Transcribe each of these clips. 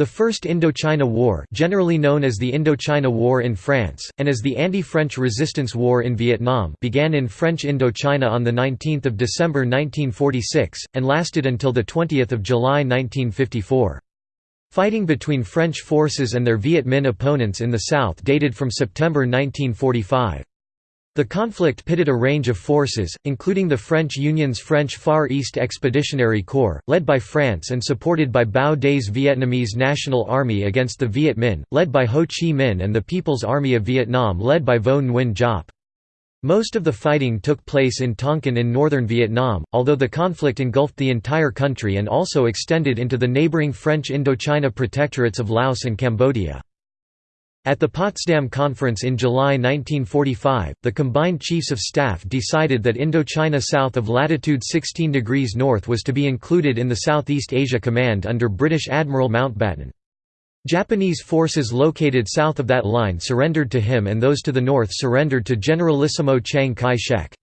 The First Indochina War generally known as the Indochina War in France, and as the Anti-French Resistance War in Vietnam began in French Indochina on 19 December 1946, and lasted until 20 July 1954. Fighting between French forces and their Viet Minh opponents in the south dated from September 1945. The conflict pitted a range of forces, including the French Union's French Far East Expeditionary Corps, led by France and supported by Bao Dai's Vietnamese National Army against the Viet Minh, led by Ho Chi Minh and the People's Army of Vietnam led by Vo Nguyen Giap. Most of the fighting took place in Tonkin in northern Vietnam, although the conflict engulfed the entire country and also extended into the neighboring French Indochina protectorates of Laos and Cambodia. At the Potsdam Conference in July 1945, the combined chiefs of staff decided that Indochina south of latitude 16 degrees north was to be included in the Southeast Asia Command under British Admiral Mountbatten. Japanese forces located south of that line surrendered to him and those to the north surrendered to Generalissimo Chiang Kai-shek.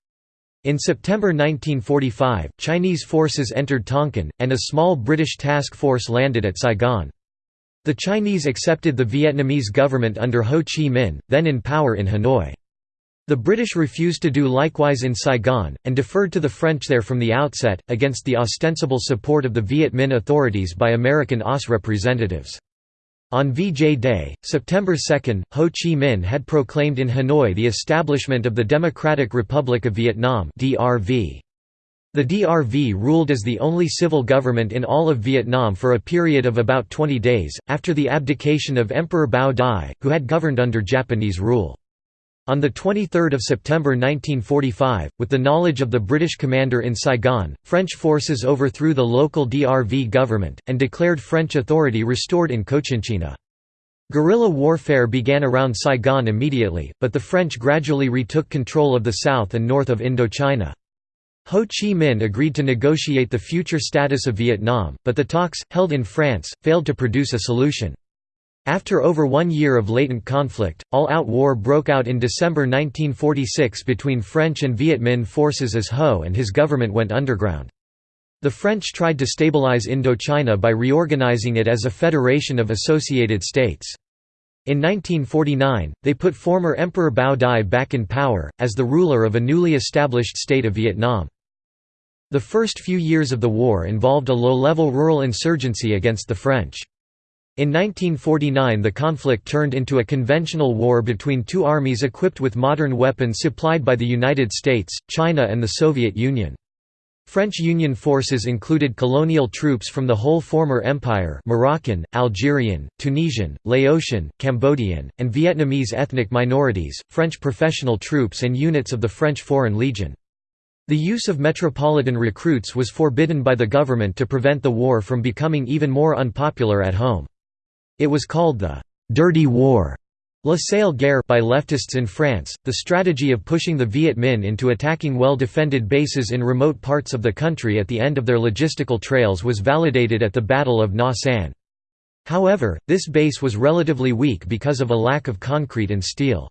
In September 1945, Chinese forces entered Tonkin, and a small British task force landed at Saigon. The Chinese accepted the Vietnamese government under Ho Chi Minh, then in power in Hanoi. The British refused to do likewise in Saigon, and deferred to the French there from the outset, against the ostensible support of the Viet Minh authorities by American OSS representatives. On VJ Day, September 2, Ho Chi Minh had proclaimed in Hanoi the establishment of the Democratic Republic of Vietnam DRV. The DRV ruled as the only civil government in all of Vietnam for a period of about 20 days, after the abdication of Emperor Bao Dai, who had governed under Japanese rule. On 23 September 1945, with the knowledge of the British commander in Saigon, French forces overthrew the local DRV government, and declared French authority restored in Cochinchina. Guerrilla warfare began around Saigon immediately, but the French gradually retook control of the south and north of Indochina. Ho Chi Minh agreed to negotiate the future status of Vietnam, but the talks, held in France, failed to produce a solution. After over one year of latent conflict, all-out war broke out in December 1946 between French and Viet Minh forces as Ho and his government went underground. The French tried to stabilize Indochina by reorganizing it as a federation of associated states. In 1949, they put former Emperor Bao Dai back in power, as the ruler of a newly established state of Vietnam. The first few years of the war involved a low-level rural insurgency against the French. In 1949 the conflict turned into a conventional war between two armies equipped with modern weapons supplied by the United States, China and the Soviet Union. French Union forces included colonial troops from the whole former empire Moroccan, Algerian, Tunisian, Laotian, Cambodian, and Vietnamese ethnic minorities, French professional troops and units of the French Foreign Legion. The use of metropolitan recruits was forbidden by the government to prevent the war from becoming even more unpopular at home. It was called the «dirty war» La Sale Guerre by leftists in France, the strategy of pushing the Viet Minh into attacking well-defended bases in remote parts of the country at the end of their logistical trails was validated at the Battle of Nha San. However, this base was relatively weak because of a lack of concrete and steel.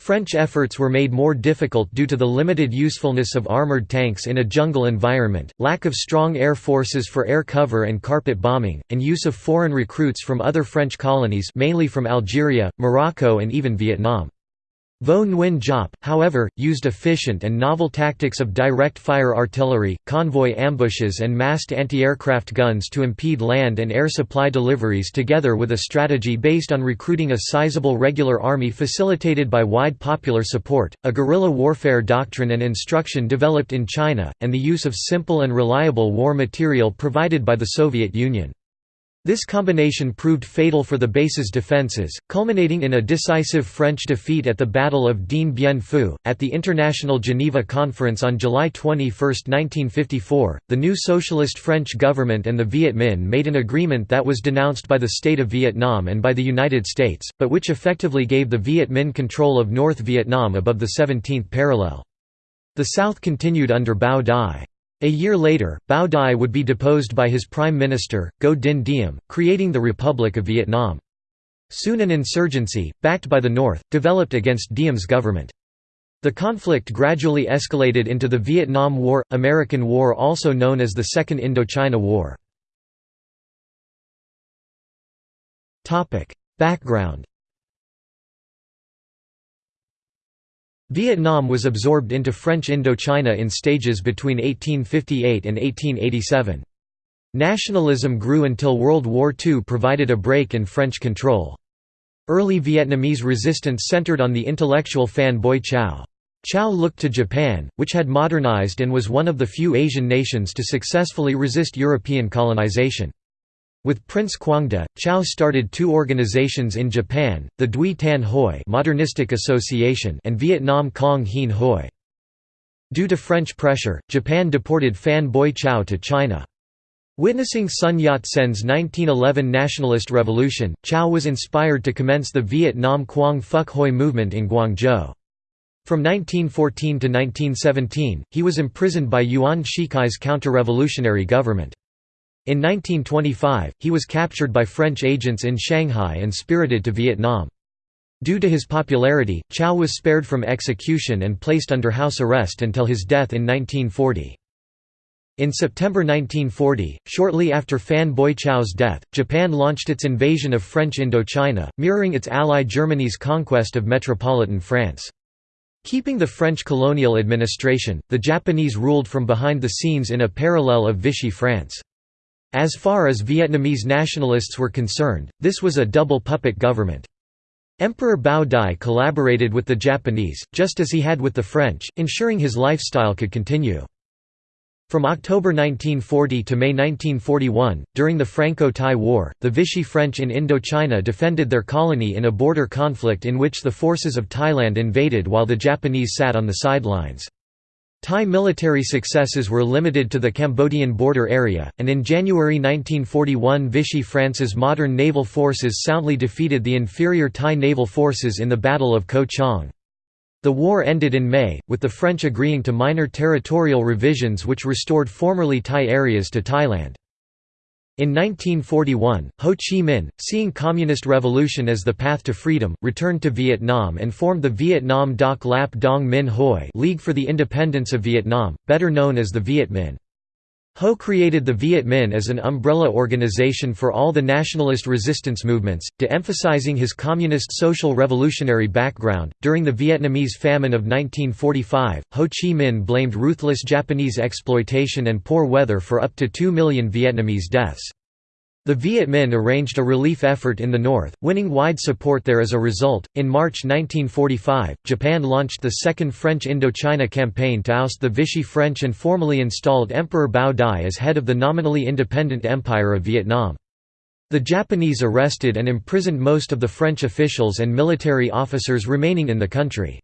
French efforts were made more difficult due to the limited usefulness of armoured tanks in a jungle environment, lack of strong air forces for air cover and carpet bombing, and use of foreign recruits from other French colonies mainly from Algeria, Morocco and even Vietnam. Vo Nguyen Giap, however, used efficient and novel tactics of direct-fire artillery, convoy ambushes and massed anti-aircraft guns to impede land and air supply deliveries together with a strategy based on recruiting a sizable regular army facilitated by wide popular support, a guerrilla warfare doctrine and instruction developed in China, and the use of simple and reliable war material provided by the Soviet Union. This combination proved fatal for the base's defences, culminating in a decisive French defeat at the Battle of Dien Bien Phu. At the International Geneva Conference on July 21, 1954, the new socialist French government and the Viet Minh made an agreement that was denounced by the State of Vietnam and by the United States, but which effectively gave the Viet Minh control of North Vietnam above the 17th parallel. The South continued under Bao Dai. A year later, Bao Dai would be deposed by his prime minister, Ngo Dinh Diem, creating the Republic of Vietnam. Soon an insurgency, backed by the North, developed against Diem's government. The conflict gradually escalated into the Vietnam War – American War also known as the Second Indochina War. Background Vietnam was absorbed into French Indochina in stages between 1858 and 1887. Nationalism grew until World War II provided a break in French control. Early Vietnamese resistance centered on the intellectual Phan Boi Chau. Chau looked to Japan, which had modernized and was one of the few Asian nations to successfully resist European colonization. With Prince Quangde, Chau started two organizations in Japan, the Duy Tan Hoi Modernistic Association and Vietnam Cong Hien Hoi. Due to French pressure, Japan deported Phan Boi Chau to China. Witnessing Sun Yat-sen's 1911 nationalist revolution, Chau was inspired to commence the Vietnam Quang Phuc Hoi movement in Guangzhou. From 1914 to 1917, he was imprisoned by Yuan Shikai's counter-revolutionary government. In 1925, he was captured by French agents in Shanghai and spirited to Vietnam. Due to his popularity, Chau was spared from execution and placed under house arrest until his death in 1940. In September 1940, shortly after Phan Boi Chau's death, Japan launched its invasion of French Indochina, mirroring its ally Germany's conquest of metropolitan France. Keeping the French colonial administration, the Japanese ruled from behind the scenes in a parallel of Vichy France. As far as Vietnamese nationalists were concerned, this was a double puppet government. Emperor Bao Dai collaborated with the Japanese, just as he had with the French, ensuring his lifestyle could continue. From October 1940 to May 1941, during the Franco-Thai War, the Vichy French in Indochina defended their colony in a border conflict in which the forces of Thailand invaded while the Japanese sat on the sidelines. Thai military successes were limited to the Cambodian border area, and in January 1941 Vichy France's modern naval forces soundly defeated the inferior Thai naval forces in the Battle of Ko Chang. The war ended in May, with the French agreeing to minor territorial revisions which restored formerly Thai areas to Thailand. In 1941, Ho Chi Minh, seeing Communist revolution as the path to freedom, returned to Vietnam and formed the Vietnam Doc Lap Dong Minh Hoi League for the Independence of Vietnam, better known as the Viet Minh. Ho created the Viet Minh as an umbrella organization for all the nationalist resistance movements, to emphasizing his communist social revolutionary background. During the Vietnamese famine of 1945, Ho Chi Minh blamed ruthless Japanese exploitation and poor weather for up to 2 million Vietnamese deaths. The Viet Minh arranged a relief effort in the north, winning wide support there as a result. In March 1945, Japan launched the Second French Indochina Campaign to oust the Vichy French and formally installed Emperor Bao Dai as head of the nominally independent Empire of Vietnam. The Japanese arrested and imprisoned most of the French officials and military officers remaining in the country.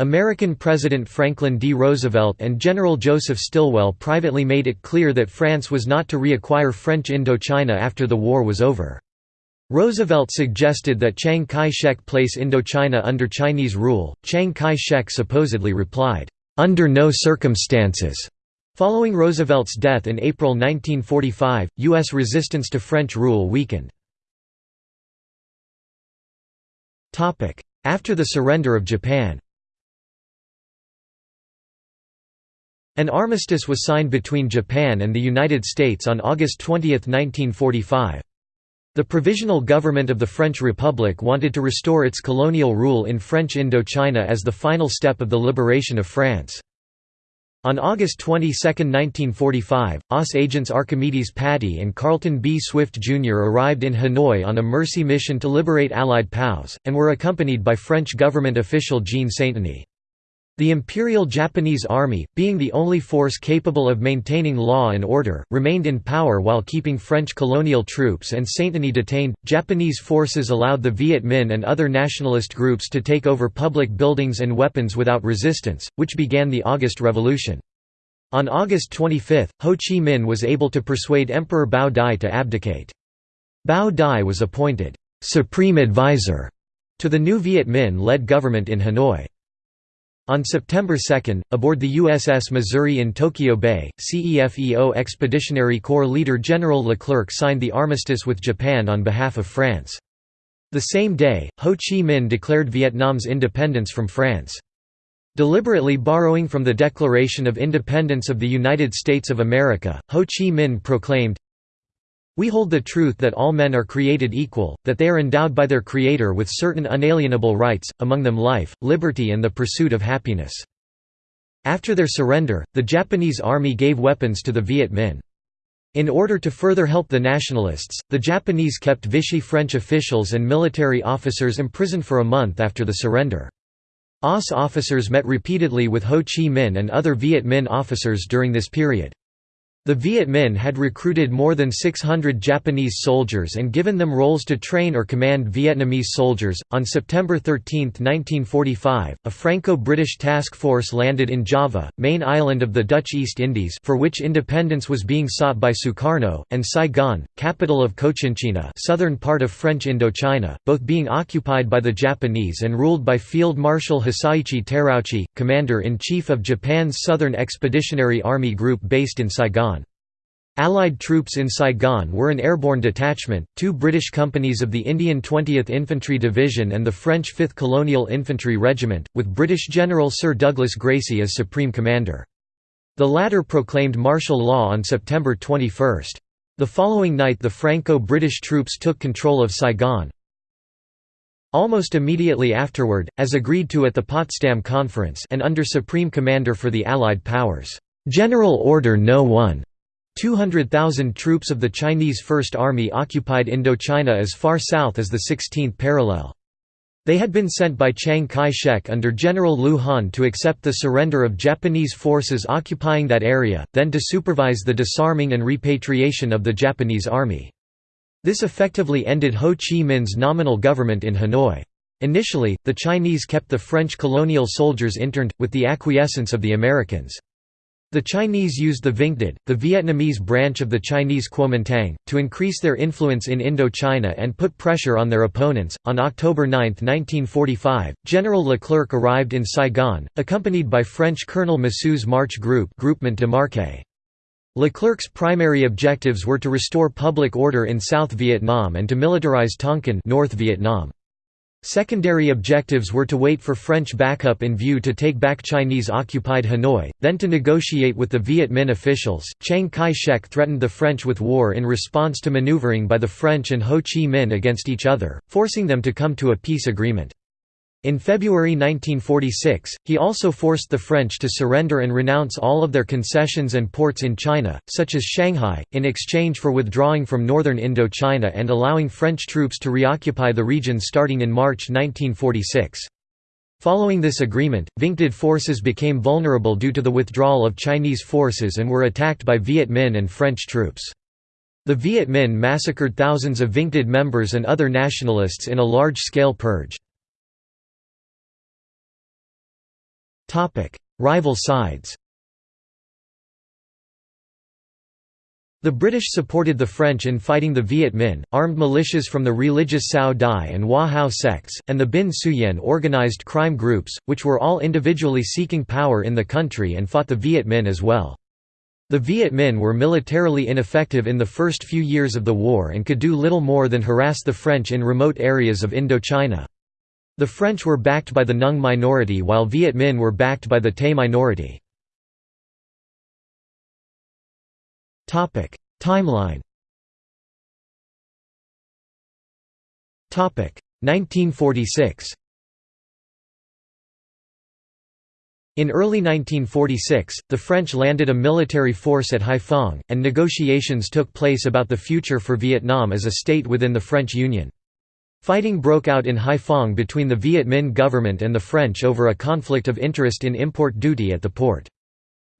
American President Franklin D. Roosevelt and General Joseph Stilwell privately made it clear that France was not to reacquire French Indochina after the war was over. Roosevelt suggested that Chiang Kai-shek place Indochina under Chinese rule. Chiang Kai-shek supposedly replied, "Under no circumstances." Following Roosevelt's death in April 1945, U.S. resistance to French rule weakened. After the surrender of Japan An armistice was signed between Japan and the United States on August 20, 1945. The Provisional Government of the French Republic wanted to restore its colonial rule in French Indochina as the final step of the liberation of France. On August 22, 1945, OSS agents Archimedes Patti and Carlton B. Swift Jr. arrived in Hanoi on a mercy mission to liberate Allied POWs, and were accompanied by French government official Jean Sainteny. The Imperial Japanese Army, being the only force capable of maintaining law and order, remained in power while keeping French colonial troops and Sainteny detained. Japanese forces allowed the Viet Minh and other nationalist groups to take over public buildings and weapons without resistance, which began the August Revolution. On August 25, Ho Chi Minh was able to persuade Emperor Bao Dai to abdicate. Bao Dai was appointed supreme advisor to the new Viet Minh-led government in Hanoi. On September 2, aboard the USS Missouri in Tokyo Bay, CEFEO Expeditionary Corps leader General Leclerc signed the armistice with Japan on behalf of France. The same day, Ho Chi Minh declared Vietnam's independence from France. Deliberately borrowing from the Declaration of Independence of the United States of America, Ho Chi Minh proclaimed, We hold the truth that all men are created equal, that they are endowed by their Creator with certain unalienable rights, among them life, liberty and the pursuit of happiness." After their surrender, the Japanese army gave weapons to the Viet Minh. In order to further help the nationalists, the Japanese kept Vichy French officials and military officers imprisoned for a month after the surrender. OSS officers met repeatedly with Ho Chi Minh and other Viet Minh officers during this period. The Viet Minh had recruited more than 600 Japanese soldiers and given them roles to train or command Vietnamese soldiers. On September 13, 1945, a Franco-British task force landed in Java, main island of the Dutch East Indies, for which independence was being sought by Sukarno, and Saigon, capital of Cochinchina, southern part of French Indochina, both being occupied by the Japanese and ruled by Field Marshal Hisaichi Terauchi, commander-in-chief of Japan's Southern Expeditionary Army Group based in Saigon. Allied troops in Saigon were an airborne detachment, two British companies of the Indian 20th Infantry Division and the French 5th Colonial Infantry Regiment, with British General Sir Douglas Gracey as Supreme Commander. The latter proclaimed martial law on September 21. The following night the Franco-British troops took control of Saigon. Almost immediately afterward, as agreed to at the Potsdam Conference and under Supreme Commander for the Allied Powers, General Order No. 1 200,000 troops of the Chinese First Army occupied Indochina as far south as the 16th parallel. They had been sent by Chiang Kai-shek under General Liu Han to accept the surrender of Japanese forces occupying that area, then to supervise the disarming and repatriation of the Japanese army. This effectively ended Ho Chi Minh's nominal government in Hanoi. Initially, the Chinese kept the French colonial soldiers interned, with the acquiescence of the Americans. The Chinese used the Vingtid, the Vietnamese branch of the Chinese Kuomintang, to increase their influence in Indochina and put pressure on their opponents. On October 9, 1945, General Leclerc arrived in Saigon, accompanied by French Colonel Massu's March Group Groupement de Marche. Leclerc's primary objectives were to restore public order in South Vietnam and to militarize Tonkin North Vietnam. Secondary objectives were to wait for French backup in view to take back Chinese-occupied Hanoi, then to negotiate with the Viet Minh officials. Chiang Kai-shek threatened the French with war in response to maneuvering by the French and Ho Chi Minh against each other, forcing them to come to a peace agreement. In February 1946, he also forced the French to surrender and renounce all of their concessions and ports in China, such as Shanghai, in exchange for withdrawing from northern Indochina and allowing French troops to reoccupy the region starting in March 1946. Following this agreement, Vingtid forces became vulnerable due to the withdrawal of Chinese forces and were attacked by Viet Minh and French troops. The Viet Minh massacred thousands of Vingtid members and other nationalists in a large-scale purge. Rival sides. The British supported the French in fighting the Viet Minh, armed militias from the religious Cao Dai and Hoa Hao sects, and the Binh Xuyen organized crime groups, which were all individually seeking power in the country and fought the Viet Minh as well. The Viet Minh were militarily ineffective in the first few years of the war and could do little more than harass the French in remote areas of Indochina. The French were backed by the Nung minority while Viet Minh were backed by the Tay minority. Timeline 1946 In early 1946, the French landed a military force at Haiphong, and negotiations took place about the future for Vietnam as a state within the French Union. Fighting broke out in Haiphong between the Viet Minh government and the French over a conflict of interest in import duty at the port.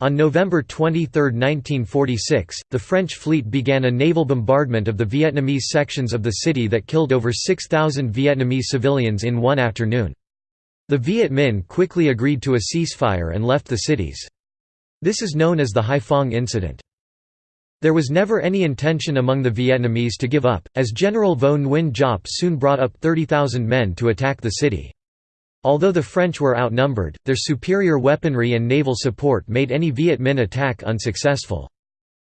On November 23, 1946, the French fleet began a naval bombardment of the Vietnamese sections of the city that killed over 6,000 Vietnamese civilians in one afternoon. The Viet Minh quickly agreed to a ceasefire and left the cities. This is known as the Haiphong Incident. There was never any intention among the Vietnamese to give up, as General Vo Nguyen Giap soon brought up 30,000 men to attack the city. Although the French were outnumbered, their superior weaponry and naval support made any Viet Minh attack unsuccessful.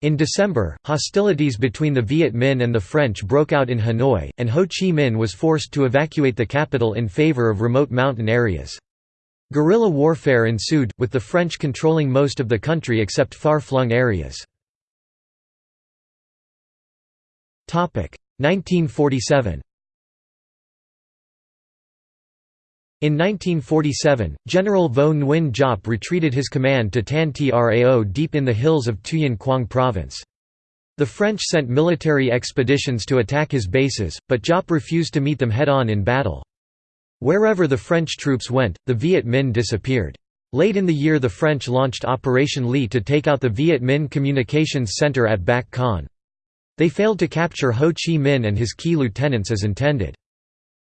In December, hostilities between the Viet Minh and the French broke out in Hanoi, and Ho Chi Minh was forced to evacuate the capital in favor of remote mountain areas. Guerrilla warfare ensued, with the French controlling most of the country except far-flung areas. 1947 In 1947, General Vo Nguyen Giap retreated his command to Tan Trao deep in the hills of Tuyên Quang Province. The French sent military expeditions to attack his bases, but Giap refused to meet them head-on in battle. Wherever the French troops went, the Viet Minh disappeared. Late in the year the French launched Operation Ly to take out the Viet Minh Communications Center at Bac Kan. They failed to capture Ho Chi Minh and his key lieutenants as intended.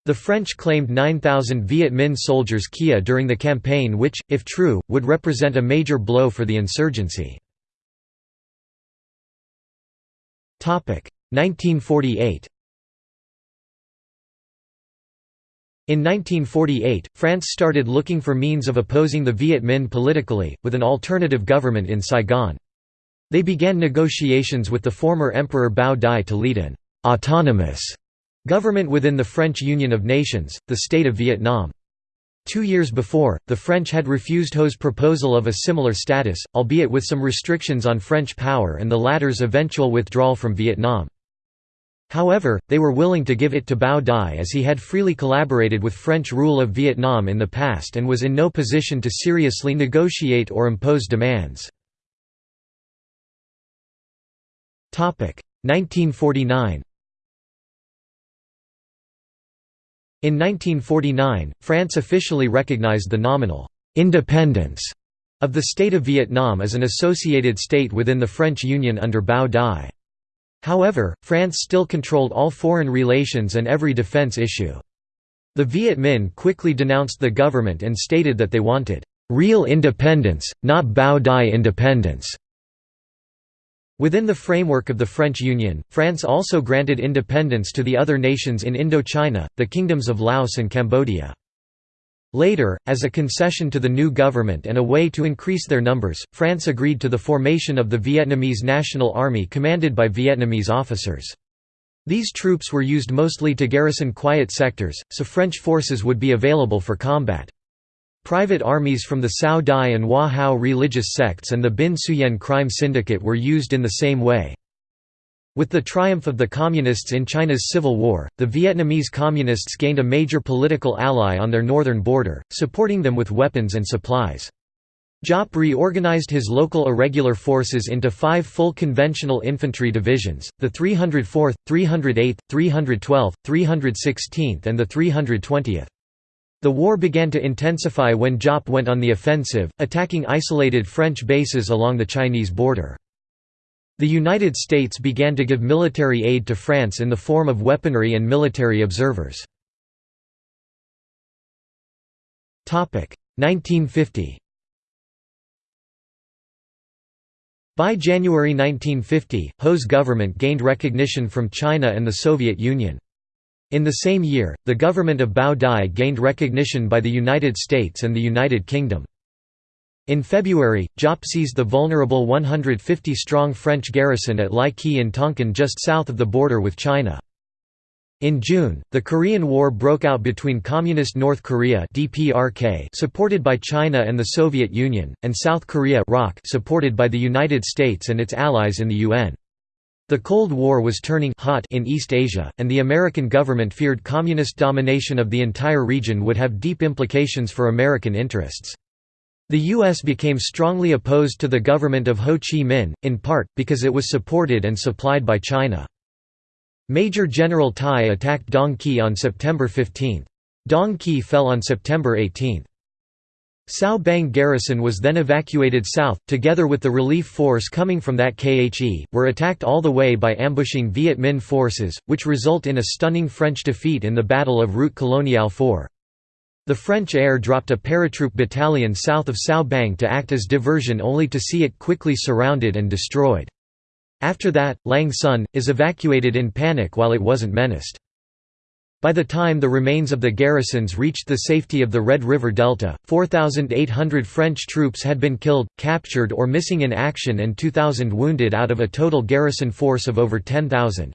The French claimed 9,000 Viet Minh soldiers KIA during the campaign which, if true, would represent a major blow for the insurgency. 1948 In 1948, France started looking for means of opposing the Viet Minh politically, with an alternative government in Saigon. They began negotiations with the former Emperor Bao Dai to lead an «autonomous» Government within the French Union of Nations, the State of Vietnam. Two years before, the French had refused Ho's proposal of a similar status, albeit with some restrictions on French power and the latter's eventual withdrawal from Vietnam. However, they were willing to give it to Bao Dai as he had freely collaborated with French rule of Vietnam in the past and was in no position to seriously negotiate or impose demands. 1949 In 1949, France officially recognized the nominal «independence» of the State of Vietnam as an associated state within the French Union under Bao Dai. However, France still controlled all foreign relations and every defense issue. The Viet Minh quickly denounced the government and stated that they wanted «real independence, not Bao Dai independence». Within the framework of the French Union, France also granted independence to the other nations in Indochina, the kingdoms of Laos and Cambodia. Later, as a concession to the new government and a way to increase their numbers, France agreed to the formation of the Vietnamese National Army commanded by Vietnamese officers. These troops were used mostly to garrison quiet sectors, so French forces would be available for combat. Private armies from the Cao Dai and Hoa Hao religious sects and the Binh Xuyen crime syndicate were used in the same way. With the triumph of the Communists in China's Civil War, the Vietnamese Communists gained a major political ally on their northern border, supporting them with weapons and supplies. Giap reorganized his local irregular forces into five full conventional infantry divisions, the 304th, 308th, 312th, 316th and the 320th. The war began to intensify when Giap went on the offensive, attacking isolated French bases along the Chinese border. The United States began to give military aid to France in the form of weaponry and military observers. 1950 By January 1950, Ho's government gained recognition from China and the Soviet Union. In the same year, the government of Bao Dai gained recognition by the United States and the United Kingdom. In February, Giap seized the vulnerable 150-strong French garrison at Lai Khe in Tonkin just south of the border with China. In June, the Korean War broke out between Communist North Korea DPRK supported by China and the Soviet Union, and South Korea supported by the United States and its allies in the UN. The Cold War was turning hot in East Asia, and the American government feared communist domination of the entire region would have deep implications for American interests. The U.S. became strongly opposed to the government of Ho Chi Minh, in part, because it was supported and supplied by China. Major General Tai attacked Dong Khe on September 15. Dong Khe fell on September 18. Cao Bang garrison was then evacuated south, together with the relief force coming from That Khe, were attacked all the way by ambushing Viet Minh forces, which result in a stunning French defeat in the Battle of Route Coloniale 4. The French air dropped a paratroop battalion south of Cao Bang to act as diversion only to see it quickly surrounded and destroyed. After that, Lang Son, is evacuated in panic while it wasn't menaced. By the time the remains of the garrisons reached the safety of the Red River Delta, 4,800 French troops had been killed, captured or missing in action and 2,000 wounded out of a total garrison force of over 10,000.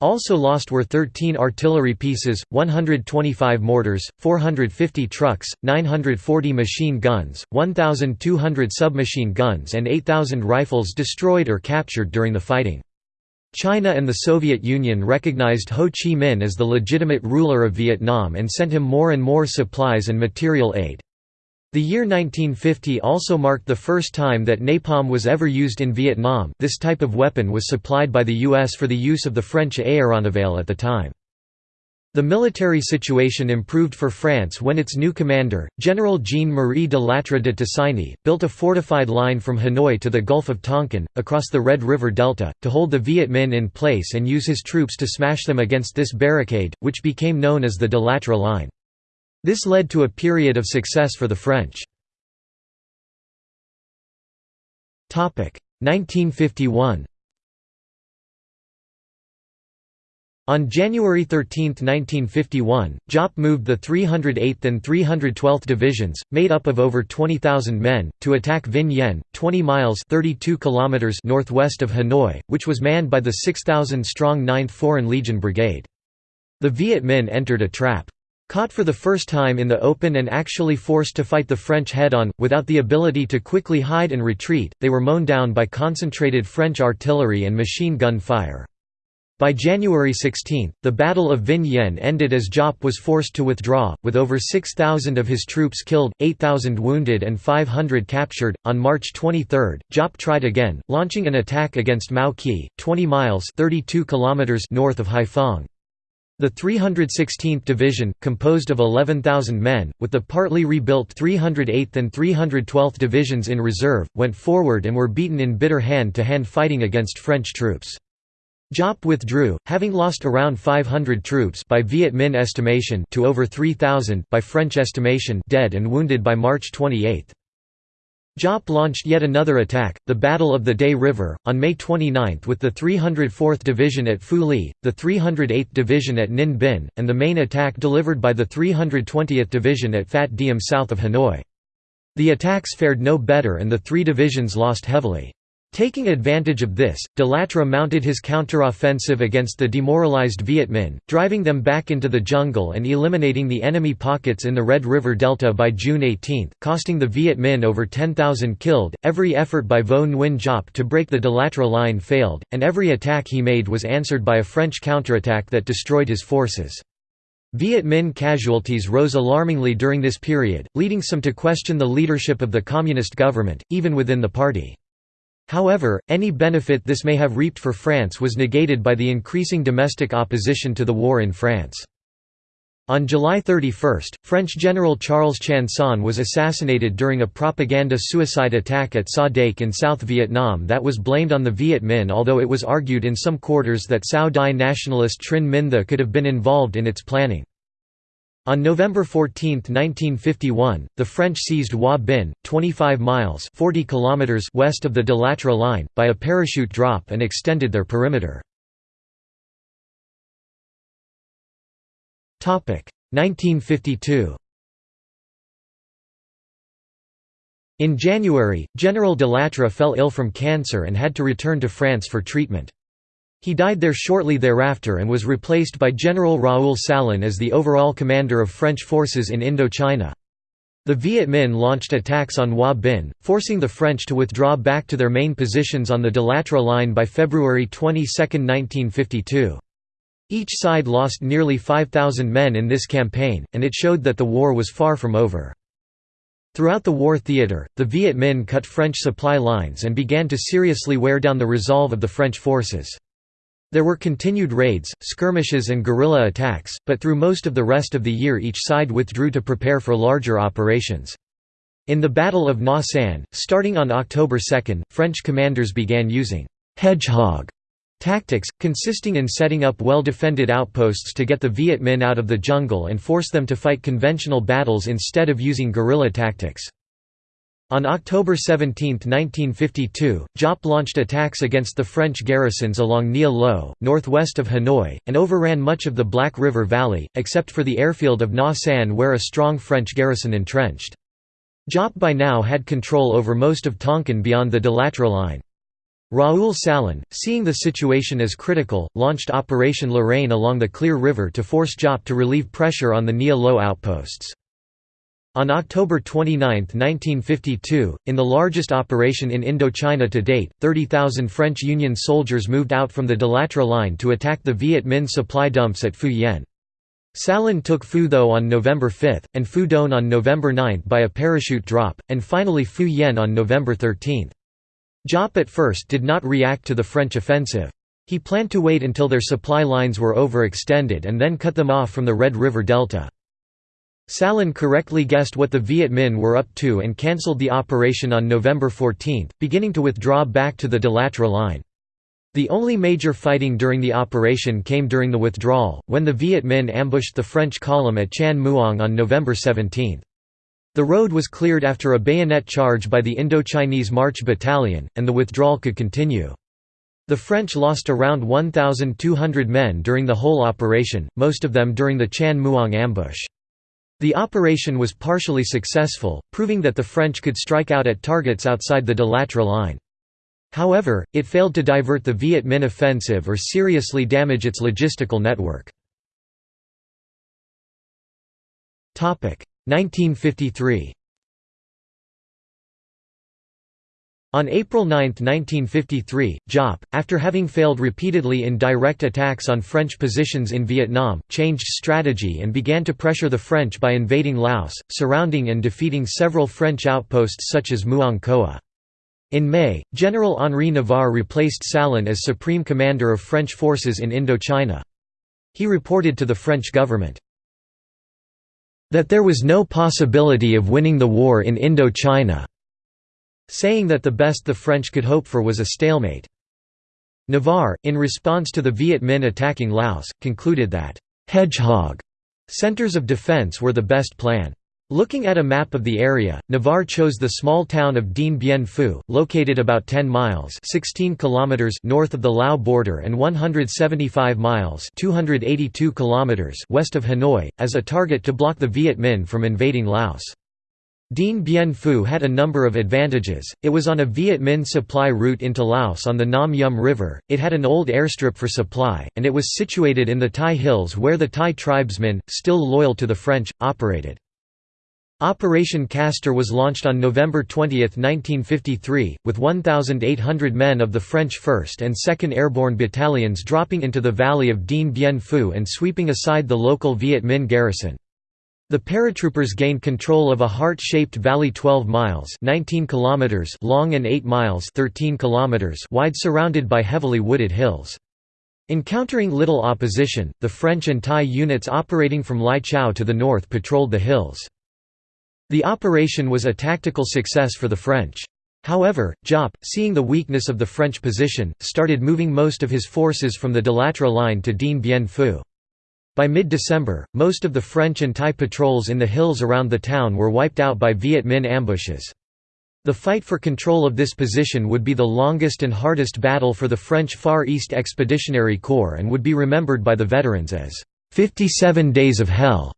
Also lost were 13 artillery pieces, 125 mortars, 450 trucks, 940 machine guns, 1,200 submachine guns and 8,000 rifles destroyed or captured during the fighting. China and the Soviet Union recognized Ho Chi Minh as the legitimate ruler of Vietnam and sent him more and more supplies and material aid. The year 1950 also marked the first time that napalm was ever used in Vietnam this type of weapon was supplied by the U.S. for the use of the French aéronavale at the time. The military situation improved for France when its new commander, General Jean-Marie de Lattre de Tassigny, built a fortified line from Hanoi to the Gulf of Tonkin, across the Red River Delta, to hold the Viet Minh in place and use his troops to smash them against this barricade, which became known as the de Lattre Line. This led to a period of success for the French. 1951 On January 13, 1951, Giap moved the 308th and 312th Divisions, made up of over 20,000 men, to attack Vinh Yen, 20 miles 32 kilometers northwest of Hanoi, which was manned by the 6,000-strong 9th Foreign Legion Brigade. The Viet Minh entered a trap. Caught for the first time in the open and actually forced to fight the French head-on, without the ability to quickly hide and retreat, they were mown down by concentrated French artillery and machine gun fire. By January 16, the Battle of Vinh Yen ended as Giap was forced to withdraw, with over 6,000 of his troops killed, 8,000 wounded, and 500 captured. On March 23, Giap tried again, launching an attack against Mao Khe, 20 miles (32 kilometers) north of Haiphong. The 316th Division, composed of 11,000 men, with the partly rebuilt 308th and 312th Divisions in reserve, went forward and were beaten in bitter hand-to-hand -hand fighting against French troops. Giap withdrew, having lost around 500 troops by Viet Minh estimation to over 3,000 by French estimation dead and wounded by March 28. Giap launched yet another attack, the Battle of the Day River, on May 29 with the 304th Division at Phu Ly, the 308th Division at Ninh Binh, and the main attack delivered by the 320th Division at Phat Diem south of Hanoi. The attacks fared no better and the three divisions lost heavily. Taking advantage of this, de mounted his counteroffensive against the demoralized Viet Minh, driving them back into the jungle and eliminating the enemy pockets in the Red River Delta by June 18, costing the Viet Minh over 10,000 killed. Every effort by Vo Nguyen Giap to break the de line failed, and every attack he made was answered by a French counterattack that destroyed his forces. Viet Minh casualties rose alarmingly during this period, leading some to question the leadership of the communist government, even within the party. However, any benefit this may have reaped for France was negated by the increasing domestic opposition to the war in France. On July 31, French General Charles Chanson was assassinated during a propaganda suicide attack at Sa Dec in South Vietnam that was blamed on the Viet Minh although it was argued in some quarters that Cao Dai nationalist Trinh Minh The could have been involved in its planning. On November 14, 1951, the French seized Hoa Binh, 25 miles 40 kilometers west of the de Lattre line, by a parachute drop and extended their perimeter. 1952 In January, General de Lattre fell ill from cancer and had to return to France for treatment. He died there shortly thereafter and was replaced by General Raoul Salan as the overall commander of French forces in Indochina. The Viet Minh launched attacks on Hoa Binh, forcing the French to withdraw back to their main positions on the de Lattre line by February 22, 1952. Each side lost nearly 5,000 men in this campaign, and it showed that the war was far from over. Throughout the war theatre, the Viet Minh cut French supply lines and began to seriously wear down the resolve of the French forces. There were continued raids, skirmishes and guerrilla attacks, but through most of the rest of the year each side withdrew to prepare for larger operations. In the Battle of Nha San, starting on October 2, French commanders began using «hedgehog» tactics, consisting in setting up well-defended outposts to get the Viet Minh out of the jungle and force them to fight conventional battles instead of using guerrilla tactics. On October 17, 1952, Giap launched attacks against the French garrisons along Nghia Lo, northwest of Hanoi, and overran much of the Black River Valley, except for the airfield of Nha San where a strong French garrison entrenched. Giap by now had control over most of Tonkin beyond the de Lattre line. Raoul Salan, seeing the situation as critical, launched Operation Lorraine along the Clear River to force Giap to relieve pressure on the Nghia Lo outposts. On October 29, 1952, in the largest operation in Indochina to date, 30,000 French Union soldiers moved out from the de Lattre line to attack the Viet Minh supply dumps at Phu Yen. Salan took Phu Tho on November 5, and Phu Doan on November 9 by a parachute drop, and finally Phu Yen on November 13. Giap at first did not react to the French offensive. He planned to wait until their supply lines were overextended and then cut them off from the Red River Delta. Salan correctly guessed what the Viet Minh were up to and cancelled the operation on November 14, beginning to withdraw back to the De line. The only major fighting during the operation came during the withdrawal, when the Viet Minh ambushed the French column at Chan Muong on November 17. The road was cleared after a bayonet charge by the Indochinese March Battalion, and the withdrawal could continue. The French lost around 1,200 men during the whole operation, most of them during the Chan Muong ambush. The operation was partially successful, proving that the French could strike out at targets outside the De Lattre line. However, it failed to divert the Viet Minh offensive or seriously damage its logistical network. 1953 On April 9, 1953, Giap, after having failed repeatedly in direct attacks on French positions in Vietnam, changed strategy and began to pressure the French by invading Laos, surrounding and defeating several French outposts such as Muong Khoua. In May, General Henri Navarre replaced Salan as Supreme Commander of French forces in Indochina. He reported to the French government, that there was no possibility of winning the war in Indochina saying that the best the French could hope for was a stalemate. Navarre, in response to the Viet Minh attacking Laos, concluded that, "'hedgehog' centers of defense were the best plan. Looking at a map of the area, Navarre chose the small town of Dien Bien Phu, located about 10 miles 16 kilometers north of the Lao border and 175 miles 282 kilometers west of Hanoi, as a target to block the Viet Minh from invading Laos. Dien Bien Phu had a number of advantages, it was on a Viet Minh supply route into Laos on the Nam Yum River, it had an old airstrip for supply, and it was situated in the Thai hills where the Thai tribesmen, still loyal to the French, operated. Operation Castor was launched on November 20, 1953, with 1,800 men of the French 1st and 2nd Airborne Battalions dropping into the valley of Dien Bien Phu and sweeping aside the local Viet Minh garrison. The paratroopers gained control of a heart-shaped valley 12 miles 19 kilometers long and 8 miles 13 kilometers wide surrounded by heavily wooded hills. Encountering little opposition, the French and Thai units operating from Lai Chau to the north patrolled the hills. The operation was a tactical success for the French. However, Giap, seeing the weakness of the French position, started moving most of his forces from the De Lattre line to Dien Bien Phu. By mid-December, most of the French and Thai patrols in the hills around the town were wiped out by Viet Minh ambushes. The fight for control of this position would be the longest and hardest battle for the French Far East Expeditionary Corps and would be remembered by the veterans as 57 Days of Hell.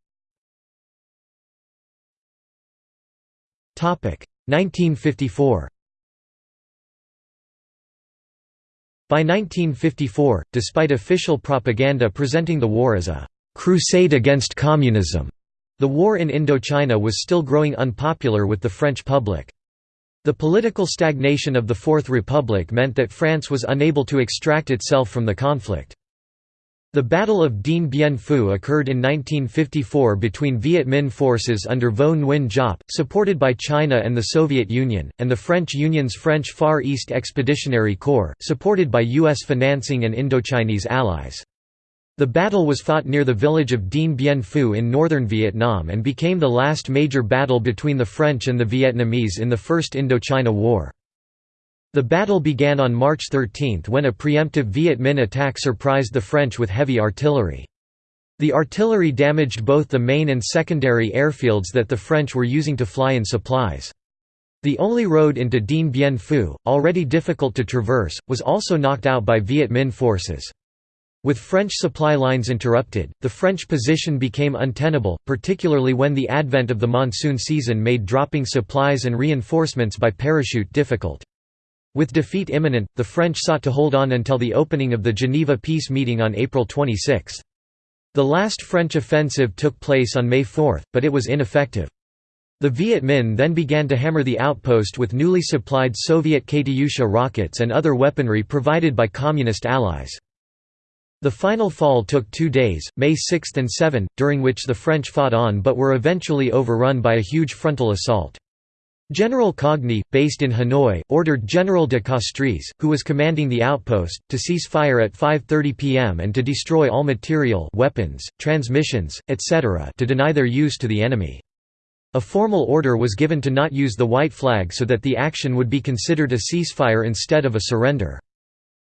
1954 By 1954, despite official propaganda presenting the war as a «crusade against communism», the war in Indochina was still growing unpopular with the French public. The political stagnation of the Fourth Republic meant that France was unable to extract itself from the conflict. The Battle of Dien Bien Phu occurred in 1954 between Viet Minh forces under Vo Nguyen Giap, supported by China and the Soviet Union, and the French Union's French Far East Expeditionary Corps, supported by U.S. financing and Indochinese allies. The battle was fought near the village of Dien Bien Phu in northern Vietnam and became the last major battle between the French and the Vietnamese in the First Indochina War. The battle began on March 13 when a preemptive Viet Minh attack surprised the French with heavy artillery. The artillery damaged both the main and secondary airfields that the French were using to fly in supplies. The only road into Dien Bien Phu, already difficult to traverse, was also knocked out by Viet Minh forces. With French supply lines interrupted, the French position became untenable, particularly when the advent of the monsoon season made dropping supplies and reinforcements by parachute difficult. With defeat imminent, the French sought to hold on until the opening of the Geneva peace meeting on April 26. The last French offensive took place on May 4, but it was ineffective. The Viet Minh then began to hammer the outpost with newly supplied Soviet Katyusha rockets and other weaponry provided by Communist allies. The final fall took two days, May 6 and 7, during which the French fought on but were eventually overrun by a huge frontal assault. General Cogny, based in Hanoi, ordered General de Castries, who was commanding the outpost, to cease fire at 5.30 pm and to destroy all material weapons, transmissions, etc. to deny their use to the enemy. A formal order was given to not use the white flag so that the action would be considered a ceasefire instead of a surrender.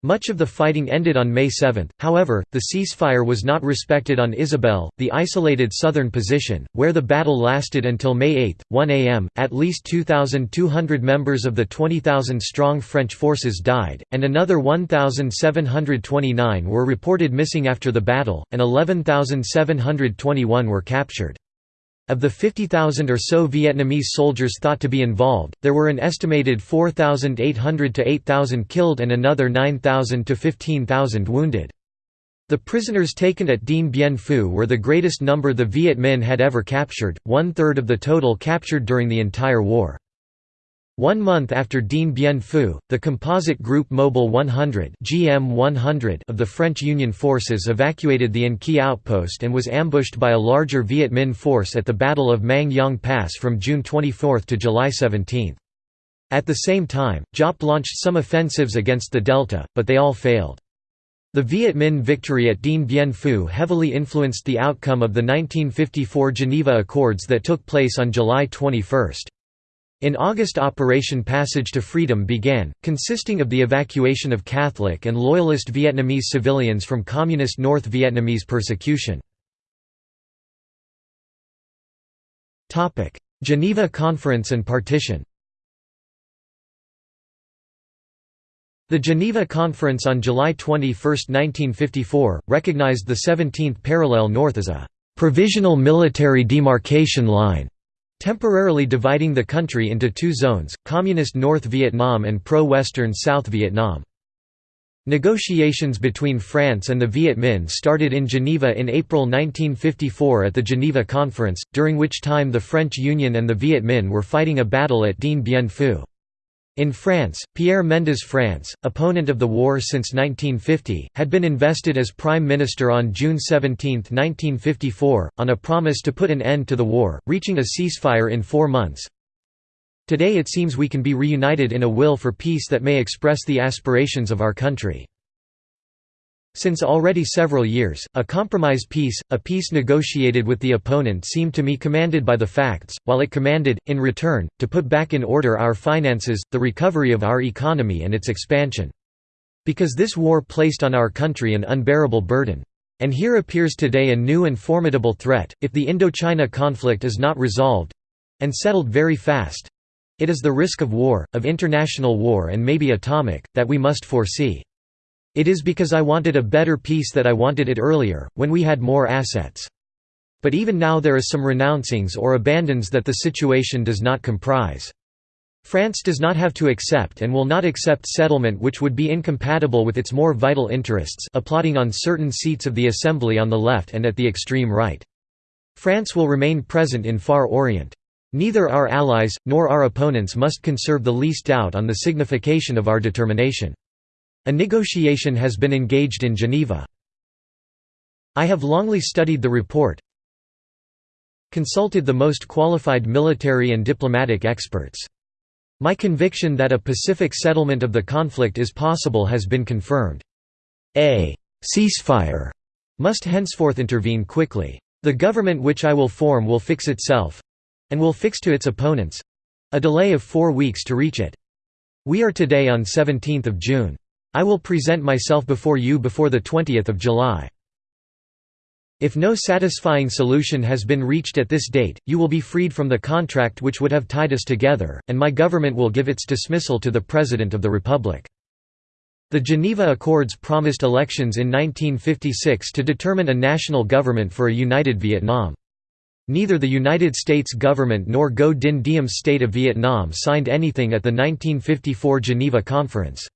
Much of the fighting ended on May 7, however, the ceasefire was not respected on Isabel, the isolated southern position, where the battle lasted until May 8, 1 am. At least 2,200 members of the 20,000 strong French forces died, and another 1,729 were reported missing after the battle, and 11,721 were captured. Of the 50,000 or so Vietnamese soldiers thought to be involved, there were an estimated 4,800 to 8,000 killed and another 9,000 to 15,000 wounded. The prisoners taken at Dien Bien Phu were the greatest number the Viet Minh had ever captured, one-third of the total captured during the entire war. One month after Dien Bien Phu, the composite group Mobile 100, GM 100 of the French Union forces evacuated the An Khê outpost and was ambushed by a larger Viet Minh force at the Battle of Mang Yang Pass from June 24 to July 17. At the same time, Giap launched some offensives against the Delta, but they all failed. The Viet Minh victory at Dien Bien Phu heavily influenced the outcome of the 1954 Geneva Accords that took place on July 21. In August Operation Passage to Freedom began, consisting of the evacuation of Catholic and Loyalist Vietnamese civilians from Communist North Vietnamese persecution. Geneva Conference and partition The Geneva Conference on July 21, 1954, recognized the 17th parallel north as a «provisional military demarcation line» temporarily dividing the country into two zones, Communist North Vietnam and pro-Western South Vietnam. Negotiations between France and the Viet Minh started in Geneva in April 1954 at the Geneva Conference, during which time the French Union and the Viet Minh were fighting a battle at Dien Bien Phu. In France, Pierre Mendès France, opponent of the war since 1950, had been invested as Prime Minister on June 17, 1954, on a promise to put an end to the war, reaching a ceasefire in four months. Today it seems we can be reunited in a will for peace that may express the aspirations of our country. Since already several years, a compromise peace, a peace negotiated with the opponent seemed to me commanded by the facts, while it commanded, in return, to put back in order our finances, the recovery of our economy and its expansion. Because this war placed on our country an unbearable burden. And here appears today a new and formidable threat, if the Indochina conflict is not resolved—and settled very fast—it is the risk of war, of international war and maybe atomic, that we must foresee. It is because I wanted a better peace that I wanted it earlier, when we had more assets. But even now there is some renouncings or abandons that the situation does not comprise. France does not have to accept and will not accept settlement which would be incompatible with its more vital interests applauding on certain seats of the Assembly on the left and at the extreme right. France will remain present in Far Orient. Neither our allies, nor our opponents must conserve the least doubt on the signification of our determination. A negotiation has been engaged in Geneva. I have longly studied the report, consulted the most qualified military and diplomatic experts. My conviction that a pacific settlement of the conflict is possible has been confirmed. A ceasefire must henceforth intervene quickly. The government which I will form will fix itself—and will fix to its opponents—a delay of four weeks to reach it. We are today on 17 June. I will present myself before you before the 20th of July. If no satisfying solution has been reached at this date, you will be freed from the contract which would have tied us together, and my government will give its dismissal to the President of the Republic. The Geneva Accords promised elections in 1956 to determine a national government for a united Vietnam. Neither the United States government nor Ngo Dinh Diem State of Vietnam signed anything at the 1954 Geneva Conference.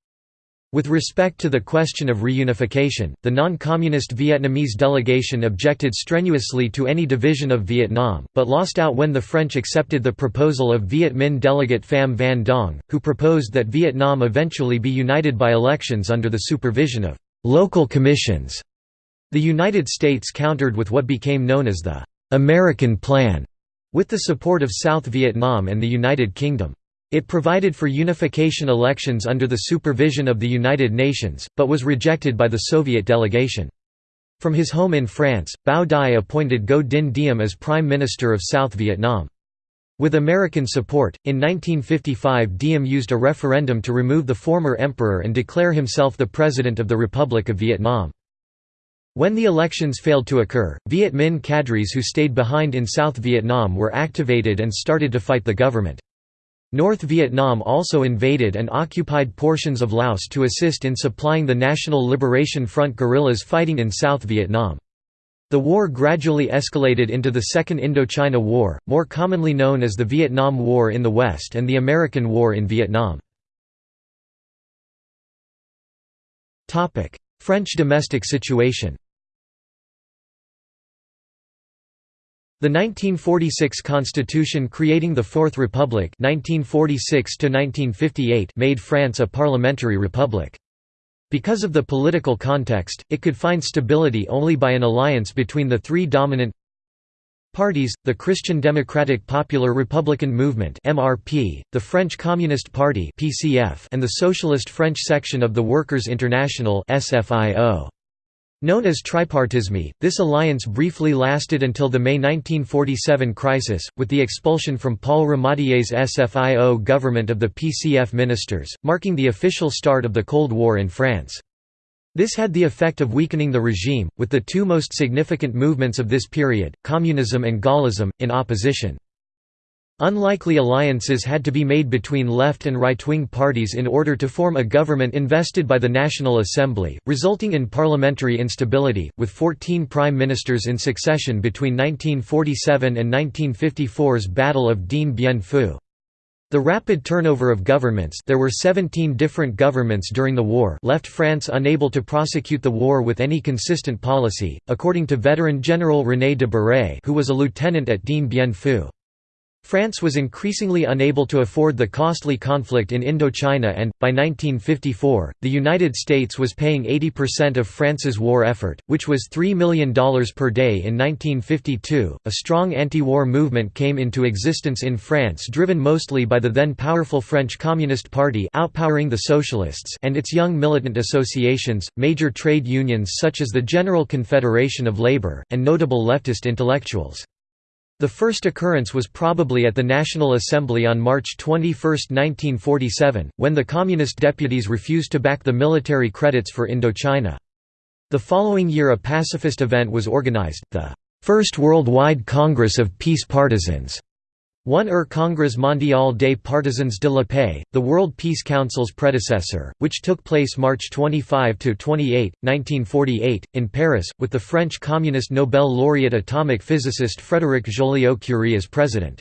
With respect to the question of reunification, the non-communist Vietnamese delegation objected strenuously to any division of Vietnam, but lost out when the French accepted the proposal of Viet Minh delegate Pham Van Dong, who proposed that Vietnam eventually be united by elections under the supervision of «local commissions». The United States countered with what became known as the «American Plan», with the support of South Vietnam and the United Kingdom. It provided for unification elections under the supervision of the United Nations, but was rejected by the Soviet delegation. From his home in France, Bao Dai appointed Ngo Dinh Diem as Prime Minister of South Vietnam. With American support, in 1955 Diem used a referendum to remove the former emperor and declare himself the President of the Republic of Vietnam. When the elections failed to occur, Viet Minh cadres who stayed behind in South Vietnam were activated and started to fight the government. North Vietnam also invaded and occupied portions of Laos to assist in supplying the National Liberation Front guerrillas fighting in South Vietnam. The war gradually escalated into the Second Indochina War, more commonly known as the Vietnam War in the West and the American War in Vietnam. French domestic situation The 1946 Constitution creating the Fourth Republic 1946 made France a parliamentary republic. Because of the political context, it could find stability only by an alliance between the three dominant parties, the Christian Democratic Popular Republican Movement (MRP), the French Communist Party (PCF), and the Socialist French section of the Workers' International (SFIO). Known as tripartisme, this alliance briefly lasted until the May 1947 crisis, with the expulsion from Paul Ramadier's SFIO government of the PCF ministers, marking the official start of the Cold War in France. This had the effect of weakening the regime, with the two most significant movements of this period, communism and Gaullism, in opposition. Unlikely alliances had to be made between left and right-wing parties in order to form a government invested by the National Assembly, resulting in parliamentary instability, with 14 prime ministers in succession between 1947 and 1954's Battle of Dien Bien Phu. The rapid turnover of governments there were 17 different governments during the war left France unable to prosecute the war with any consistent policy, according to veteran General René de Baret who was a lieutenant at Dien Bien Phu. France was increasingly unable to afford the costly conflict in Indochina and, by 1954, the United States was paying 80% of France's war effort, which was $3 million per day in 1952. A strong anti war movement came into existence in France, driven mostly by the then powerful French Communist Party outpowering the Socialists and its young militant associations, major trade unions such as the General Confederation of Labour, and notable leftist intellectuals. The first occurrence was probably at the National Assembly on March 21, 1947, when the Communist deputies refused to back the military credits for Indochina. The following year a pacifist event was organized, the First Worldwide Congress of Peace Partisans, one er Congrès mondial des partisans de la paix, the World Peace Council's predecessor, which took place March 25–28, 1948, in Paris, with the French Communist Nobel laureate atomic physicist Frédéric Joliot-Curie as president.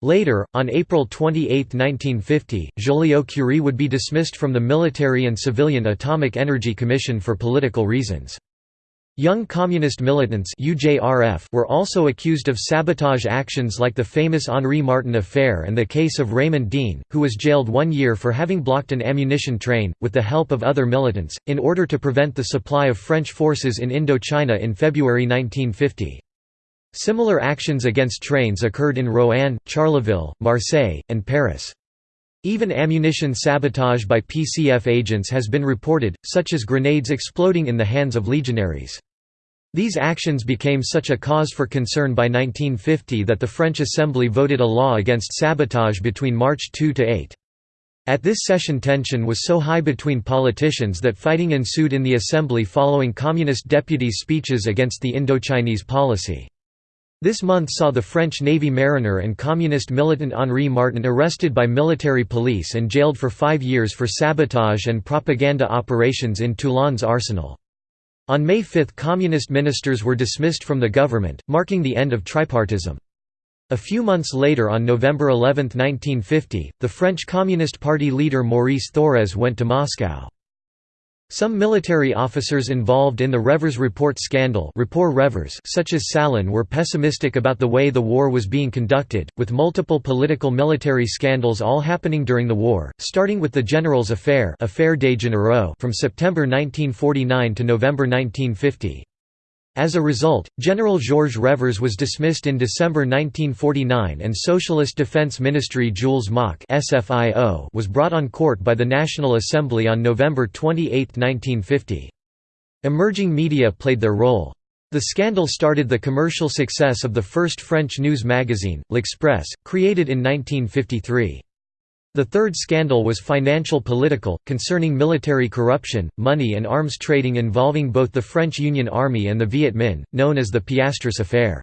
Later, on April 28, 1950, Joliot-Curie would be dismissed from the Military and Civilian Atomic Energy Commission for political reasons. Young Communist militants were also accused of sabotage actions like the famous Henri Martin affair and the case of Raymonde Dien, who was jailed one year for having blocked an ammunition train, with the help of other militants, in order to prevent the supply of French forces in Indochina in February 1950. Similar actions against trains occurred in Roanne, Charleville, Marseille, and Paris. Even ammunition sabotage by PCF agents has been reported, such as grenades exploding in the hands of legionaries. These actions became such a cause for concern by 1950 that the French Assembly voted a law against sabotage between March 2 to 8. At this session tension was so high between politicians that fighting ensued in the Assembly following Communist deputies' speeches against the Indochinese policy. This month saw the French Navy mariner and communist militant Henri Martin arrested by military police and jailed for five years for sabotage and propaganda operations in Toulon's arsenal. On May 5 communist ministers were dismissed from the government, marking the end of tripartism. A few months later on November 11, 1950, the French Communist Party leader Maurice Thorez went to Moscow. Some military officers involved in the Revers Report scandal such as Salan were pessimistic about the way the war was being conducted, with multiple political military scandals all happening during the war, starting with the General's Affair from September 1949 to November 1950. As a result, General Georges Revers was dismissed in December 1949 and Socialist Defense Ministry Jules Moch was brought on court by the National Assembly on November 28, 1950. Emerging media played their role. The scandal started the commercial success of the first French news magazine, L'Express, created in 1953. The third scandal was financial-political, concerning military corruption, money and arms trading involving both the French Union Army and the Viet Minh, known as the Piastres Affair.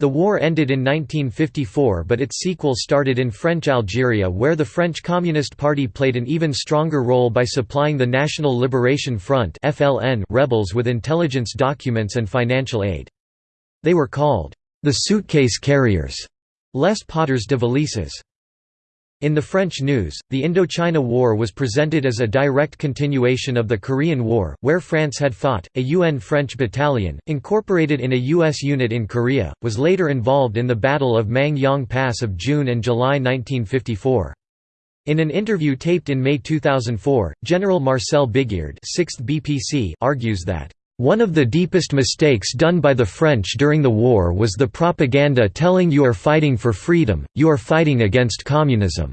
The war ended in 1954 but its sequel started in French Algeria where the French Communist Party played an even stronger role by supplying the National Liberation Front rebels with intelligence documents and financial aid. They were called, the suitcase carriers, les porteurs de valises. In the French news, the Indochina War was presented as a direct continuation of the Korean War, where France had fought. A UN French battalion, incorporated in a U.S. unit in Korea, was later involved in the Battle of Mang Yang Pass of June and July 1954. In an interview taped in May 2004, General Marcel Bigeard 6th BPC argues that one of the deepest mistakes done by the French during the war was the propaganda telling you are fighting for freedom, you are fighting against communism.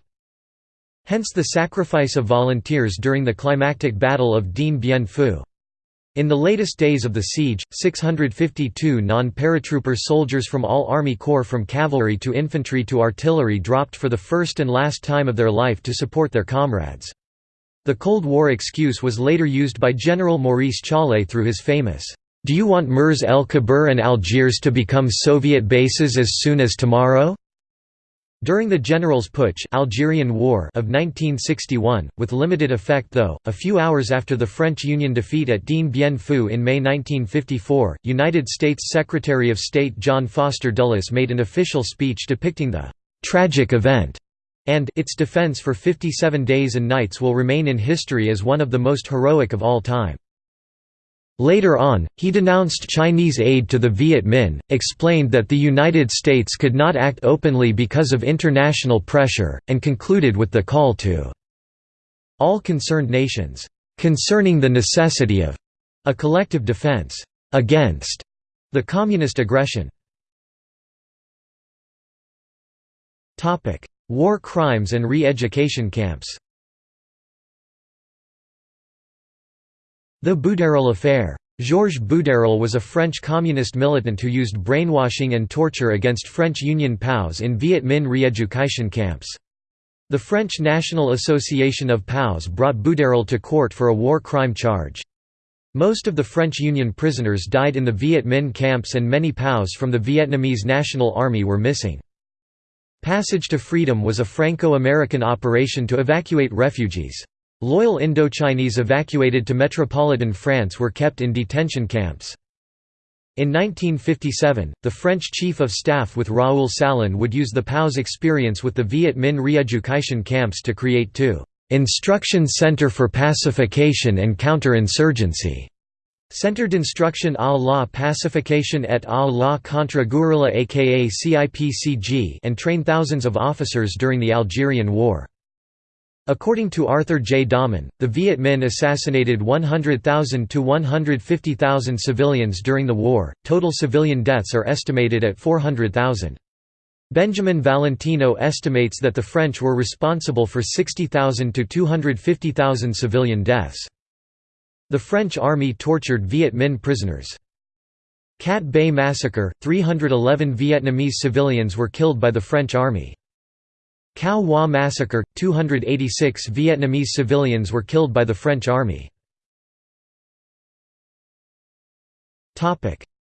Hence the sacrifice of volunteers during the climactic Battle of Dien Bien Phu. In the latest days of the siege, 652 non-paratrooper soldiers from all Army Corps from cavalry to infantry to artillery dropped for the first and last time of their life to support their comrades. The Cold War excuse was later used by General Maurice Challe through his famous, "'Do you want Mers el Kébir and Algiers to become Soviet bases as soon as tomorrow?' During the General's Putsch Algerian War of 1961, with limited effect though, a few hours after the French Union defeat at Dien Bien Phu in May 1954, United States Secretary of State John Foster Dulles made an official speech depicting the "'tragic event' and its defense for 57 days and nights will remain in history as one of the most heroic of all time. Later on, he denounced Chinese aid to the Viet Minh, explained that the United States could not act openly because of international pressure, and concluded with the call to all concerned nations, concerning the necessity of a collective defense against the communist aggression. War crimes and re-education camps The Boudarel affair. Georges Boudarel was a French communist militant who used brainwashing and torture against French Union POWs in Viet Minh re-education camps. The French National Association of POWs brought Boudarel to court for a war crime charge. Most of the French Union prisoners died in the Viet Minh camps and many POWs from the Vietnamese National Army were missing. Passage to Freedom was a Franco-American operation to evacuate refugees. Loyal Indochinese evacuated to metropolitan France were kept in detention camps. In 1957, the French Chief of Staff with Raoul Salan would use the POW's experience with the Viet Minh re-education camps to create two «instruction center for pacification and counter-insurgency» Centered Instruction à la Pacification et à la Contre-Guerrilla aka CIPCG and trained thousands of officers during the Algerian War. According to Arthur J. Dommen, the Viet Minh assassinated 100,000 to 150,000 civilians during the war, total civilian deaths are estimated at 400,000. Benjamin Valentino estimates that the French were responsible for 60,000 to 250,000 civilian deaths. The French army tortured Viet Minh prisoners. Cat Bay Massacre – 311 Vietnamese civilians were killed by the French army. Cao Hoa Massacre – 286 Vietnamese civilians were killed by the French army.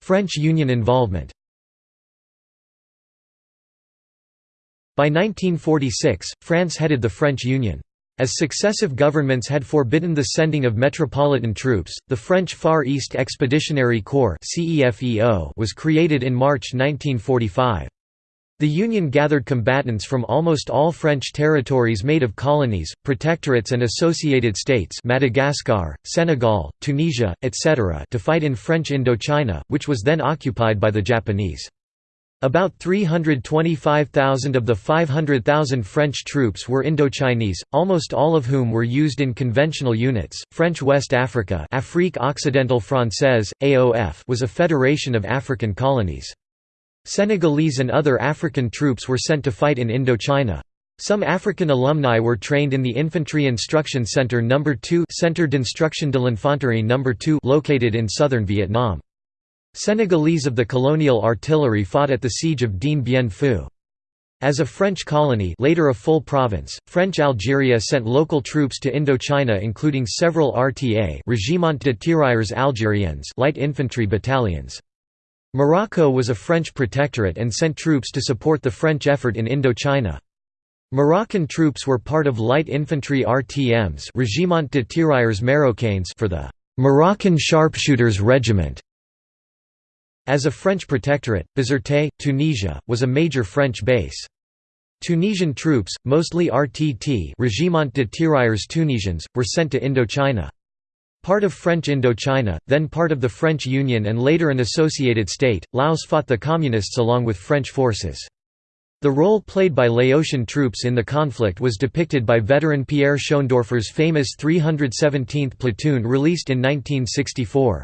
French Union involvement By 1946, France headed the French Union. As successive governments had forbidden the sending of metropolitan troops, the French Far East Expeditionary Corps was created in March 1945. The Union gathered combatants from almost all French territories made of colonies, protectorates and associated states Madagascar, Senegal, Tunisia, etc. to fight in French Indochina, which was then occupied by the Japanese. About 325,000 of the 500,000 French troops were Indochinese, almost all of whom were used in conventional units. French West Africa Afrique Occidentale Française, AOF was a federation of African colonies. Senegalese and other African troops were sent to fight in Indochina. Some African alumni were trained in the Infantry Instruction Center No. 2 Centre d'Instruction de l'Infanterie No. 2 located in southern Vietnam. Senegalese of the colonial artillery fought at the siege of Dien Bien Phu. As a French colony later a full province, French Algeria sent local troops to Indochina including several RTA Régiment de Tirailleurs Algériens light infantry battalions. Morocco was a French protectorate and sent troops to support the French effort in Indochina. Moroccan troops were part of light infantry RTMs Régiment de Tirailleurs Marocains for the Moroccan Sharpshooters Regiment. As a French protectorate, Bizerte, Tunisia, was a major French base. Tunisian troops, mostly RTT Régiment de Tirailleurs Tunisiens, were sent to Indochina. Part of French Indochina, then part of the French Union and later an associated state, Laos fought the Communists along with French forces. The role played by Laotian troops in the conflict was depicted by veteran Pierre Schoendoerffer's famous 317th Platoon released in 1964.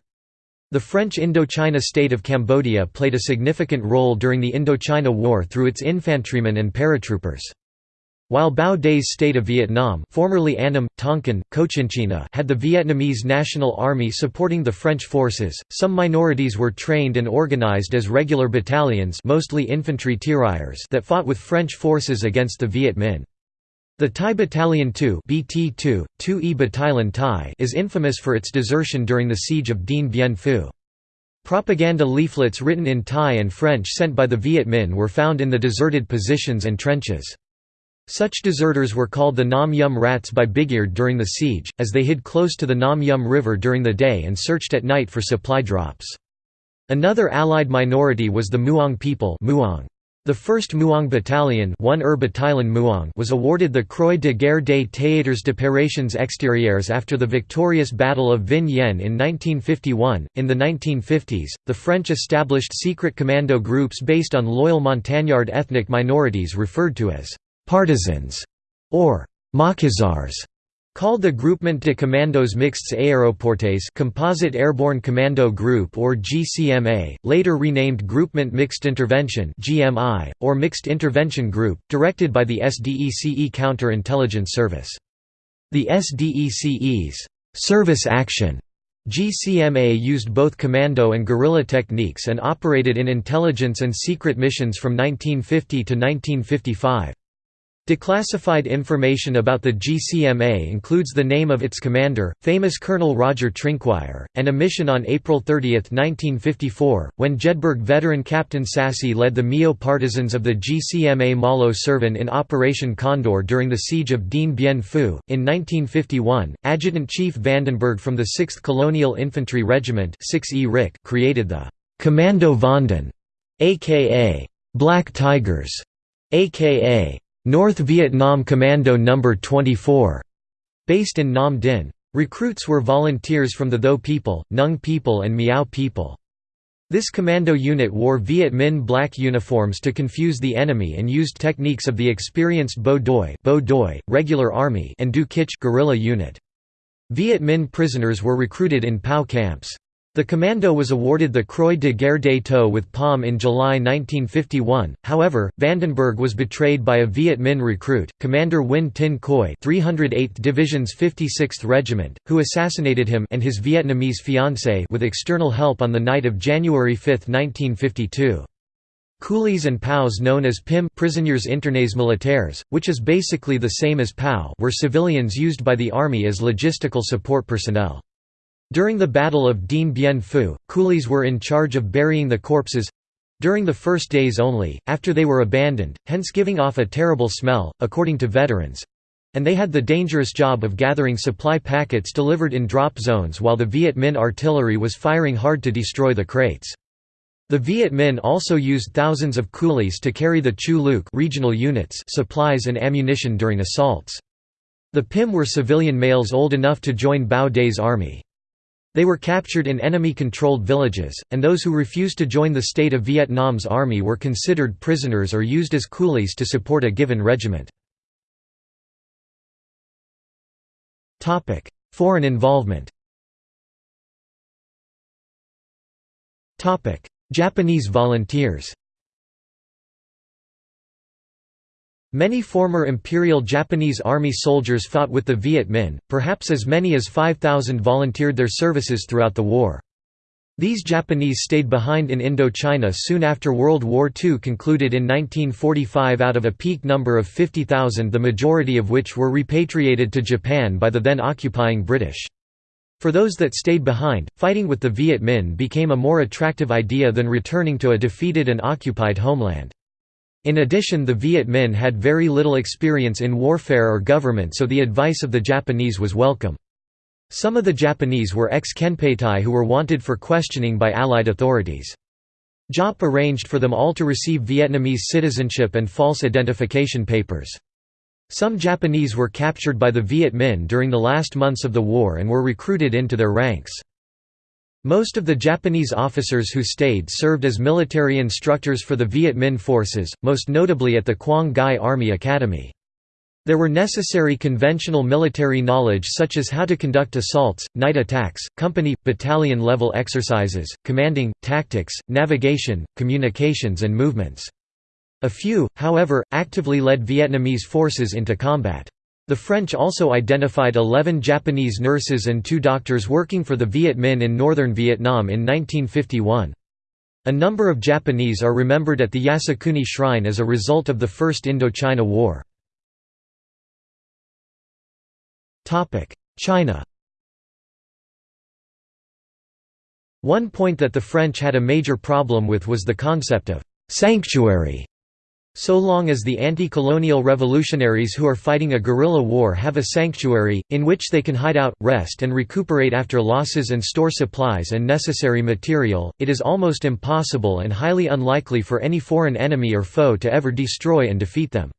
The French Indochina state of Cambodia played a significant role during the Indochina War through its infantrymen and paratroopers. While Bao Dai's state of Vietnam formerly Annam, Tonkin, Cochinchina had the Vietnamese National Army supporting the French forces, some minorities were trained and organized as regular battalions mostly infantry tirailleurs that fought with French forces against the Viet Minh. The Thai Battalion 2 BT2, 2E Battalion Thai is infamous for its desertion during the siege of Dien Bien Phu. Propaganda leaflets written in Thai and French sent by the Viet Minh were found in the deserted positions and trenches. Such deserters were called the Nam Yum rats by Bigeard during the siege, as they hid close to the Nam Yum River during the day and searched at night for supply drops. Another Allied minority was the Muong people Muong. The 1st Muong Battalion, 1 Battalion was awarded the Croix de guerre des théâtres d'opérations extérieures after the victorious Battle of Vinh Yen in 1951. In the 1950s, the French established secret commando groups based on loyal Montagnard ethnic minorities referred to as partisans, or maquisards, called the Groupement de Commandos Mixtes Aéroportés Composite Airborne Commando Group or GCMA, later renamed Groupement Mixed Intervention GMI, or Mixed Intervention Group, directed by the SDECE Counter-Intelligence Service. The SDECE's service action GCMA used both commando and guerrilla techniques and operated in intelligence and secret missions from 1950 to 1955. Declassified information about the GCMA includes the name of its commander, famous Colonel Roger Trinquier, and a mission on April 30, 1954, when Jedburgh veteran Captain Sassi led the Méo partisans of the GCMA Malo Servan in Operation Condor during the siege of Dien Bien Phu. In 1951, Adjutant Chief Vandenberghe from the 6th Colonial Infantry Regiment 6E RIC created the Commando Vanden, aka Black Tigers, aka North Vietnam Commando No. 24, based in Nam Dinh. Recruits were volunteers from the Tho people, Nung people and Miao people. This commando unit wore Viet Minh black uniforms to confuse the enemy and used techniques of the experienced Bo Doi, Bo Doi regular army and Du Kich guerrilla unit. Viet Minh prisoners were recruited in POW camps. The commando was awarded the Croix de guerre Taux with Palm in July 1951, however, Vandenberghe was betrayed by a Viet Minh recruit, Commander Nguyen Tin Khoi 308th Division's 56th Regiment, who assassinated him and his Vietnamese fiancée with external help on the night of January 5, 1952. Coolies and POWs known as PIM prisonniers internes militaires, which is basically the same as POW were civilians used by the Army as logistical support personnel. During the Battle of Dien Bien Phu, coolies were in charge of burying the corpses—during the first days only, after they were abandoned, hence giving off a terrible smell, according to veterans—and they had the dangerous job of gathering supply packets delivered in drop zones while the Viet Minh artillery was firing hard to destroy the crates. The Viet Minh also used thousands of coolies to carry the Chu Luc regional units supplies and ammunition during assaults. The PIM were civilian males old enough to join Bao Dai's army. They were captured in enemy-controlled villages, and those who refused to join the state of Vietnam's army were considered prisoners or used as coolies to support a given regiment. Foreign involvement Japanese volunteers Many former Imperial Japanese Army soldiers fought with the Viet Minh, perhaps as many as 5,000 volunteered their services throughout the war. These Japanese stayed behind in Indochina soon after World War II concluded in 1945 out of a peak number of 50,000 the majority of which were repatriated to Japan by the then occupying British. For those that stayed behind, fighting with the Viet Minh became a more attractive idea than returning to a defeated and occupied homeland. In addition the Viet Minh had very little experience in warfare or government so the advice of the Japanese was welcome. Some of the Japanese were ex-Kempeitai who were wanted for questioning by Allied authorities. Giap arranged for them all to receive Vietnamese citizenship and false identification papers. Some Japanese were captured by the Viet Minh during the last months of the war and were recruited into their ranks. Most of the Japanese officers who stayed served as military instructors for the Viet Minh forces, most notably at the Quang Ngai Army Academy. There were necessary conventional military knowledge such as how to conduct assaults, night attacks, company, battalion level exercises, commanding, tactics, navigation, communications and movements. A few, however, actively led Vietnamese forces into combat. The French also identified 11 Japanese nurses and two doctors working for the Viet Minh in northern Vietnam in 1951. A number of Japanese are remembered at the Yasukuni Shrine as a result of the First Indochina War. China One point that the French had a major problem with was the concept of «sanctuary» So long as the anti-colonial revolutionaries who are fighting a guerrilla war have a sanctuary, in which they can hide out, rest and recuperate after losses and store supplies and necessary material, it is almost impossible and highly unlikely for any foreign enemy or foe to ever destroy and defeat them.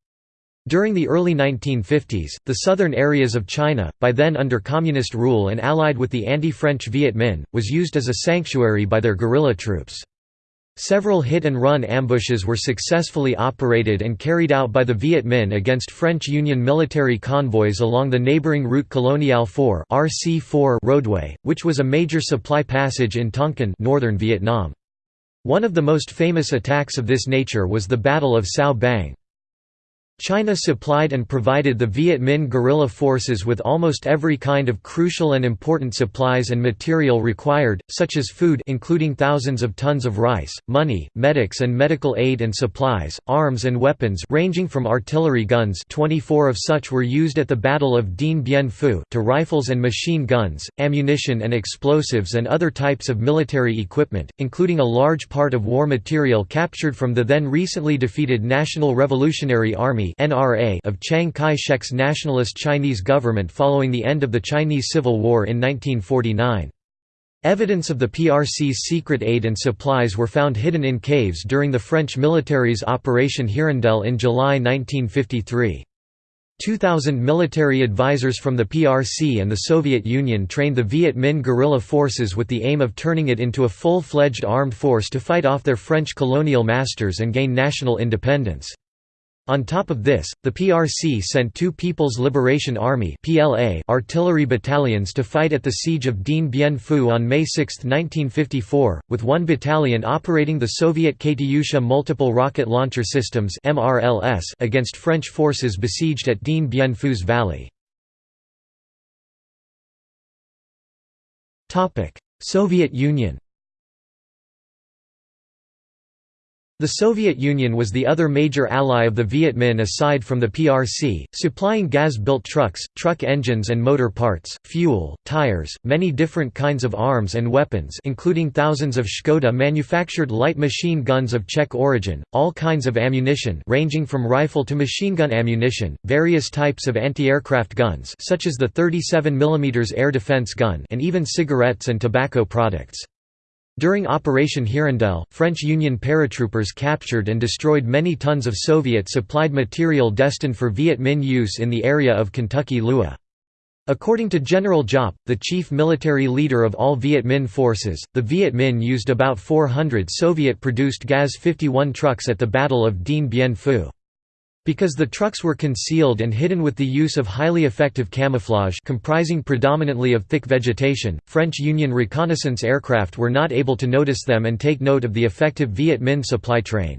During the early 1950s, the southern areas of China, by then under communist rule and allied with the anti-French Viet Minh, was used as a sanctuary by their guerrilla troops. Several hit-and-run ambushes were successfully operated and carried out by the Viet Minh against French Union military convoys along the neighboring Route Coloniale 4 RC4 roadway, which was a major supply passage in Tonkin northern Vietnam. One of the most famous attacks of this nature was the Battle of Cao Bang. China supplied and provided the Viet Minh guerrilla forces with almost every kind of crucial and important supplies and material required, such as food including thousands of tons of rice, money, medics and medical aid and supplies, arms and weapons ranging from artillery guns 24 of such were used at the Battle of Dien Bien Phu to rifles and machine guns, ammunition and explosives and other types of military equipment, including a large part of war material captured from the then recently defeated National Revolutionary Army NRA of Chiang Kai-shek's nationalist Chinese government following the end of the Chinese Civil War in 1949. Evidence of the PRC's secret aid and supplies were found hidden in caves during the French military's Operation Hirondelle in July 1953. 2,000 military advisors from the PRC and the Soviet Union trained the Viet Minh guerrilla forces with the aim of turning it into a full-fledged armed force to fight off their French colonial masters and gain national independence. On top of this, the PRC sent two People's Liberation Army artillery battalions to fight at the siege of Dien Bien Phu on May 6, 1954, with one battalion operating the Soviet Katyusha multiple rocket launcher systems against French forces besieged at Dien Bien Phu's valley. Soviet Union The Soviet Union was the other major ally of the Viet Minh aside from the PRC, supplying GAZ-built trucks, truck engines and motor parts, fuel, tires, many different kinds of arms and weapons including thousands of Škoda-manufactured light machine guns of Czech origin, all kinds of ammunition ranging from rifle to machine gun ammunition, various types of anti-aircraft guns such as the 37 mm air defense gun and even cigarettes and tobacco products. During Operation Hirondelle, French Union paratroopers captured and destroyed many tons of Soviet-supplied material destined for Viet Minh use in the area of Kentucky Lua. According to General Giap, the chief military leader of all Viet Minh forces, the Viet Minh used about 400 Soviet-produced GAZ-51 trucks at the Battle of Dien Bien Phu. Because the trucks were concealed and hidden with the use of highly effective camouflage comprising predominantly of thick vegetation, French Union reconnaissance aircraft were not able to notice them and take note of the effective Viet Minh supply train.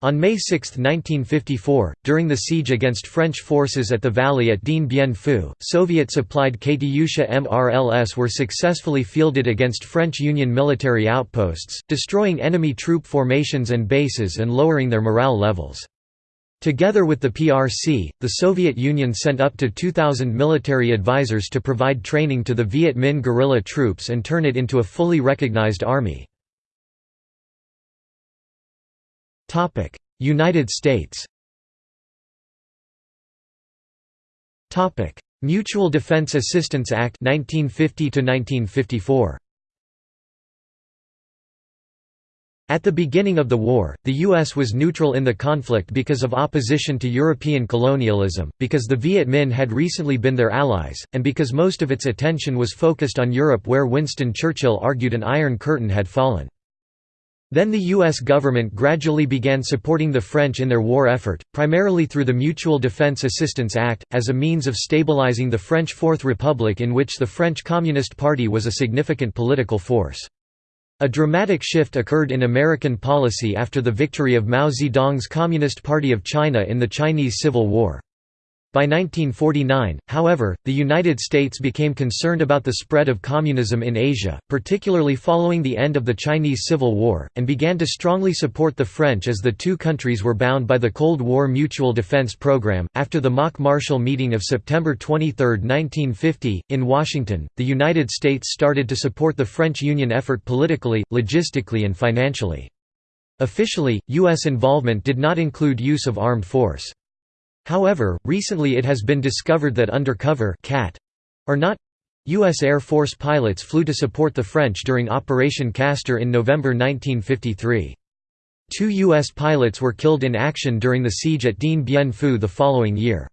On May 6, 1954, during the siege against French forces at the valley at Dien Bien Phu, Soviet-supplied Katyusha MRLS were successfully fielded against French Union military outposts, destroying enemy troop formations and bases and lowering their morale levels. Together with the PRC, the Soviet Union sent up to 2,000 military advisors to provide training to the Viet Minh guerrilla troops and turn it into a fully recognized army. United States Mutual Defense Assistance Act 1950 1954 At the beginning of the war, the U.S. was neutral in the conflict because of opposition to European colonialism, because the Viet Minh had recently been their allies, and because most of its attention was focused on Europe where Winston Churchill argued an Iron Curtain had fallen. Then the U.S. government gradually began supporting the French in their war effort, primarily through the Mutual Defense Assistance Act, as a means of stabilizing the French Fourth Republic in which the French Communist Party was a significant political force. A dramatic shift occurred in American policy after the victory of Mao Zedong's Communist Party of China in the Chinese Civil War. By 1949, however, the United States became concerned about the spread of communism in Asia, particularly following the end of the Chinese Civil War, and began to strongly support the French as the two countries were bound by the Cold War Mutual Defense Program. After the Moch Marshall meeting of September 23, 1950, in Washington, the United States started to support the French Union effort politically, logistically, and financially. Officially, U.S. involvement did not include use of armed force. However, recently it has been discovered that undercover cat or not U.S. Air Force pilots flew to support the French during Operation Castor in November 1953. Two U.S. pilots were killed in action during the siege at Dien Bien Phu the following year.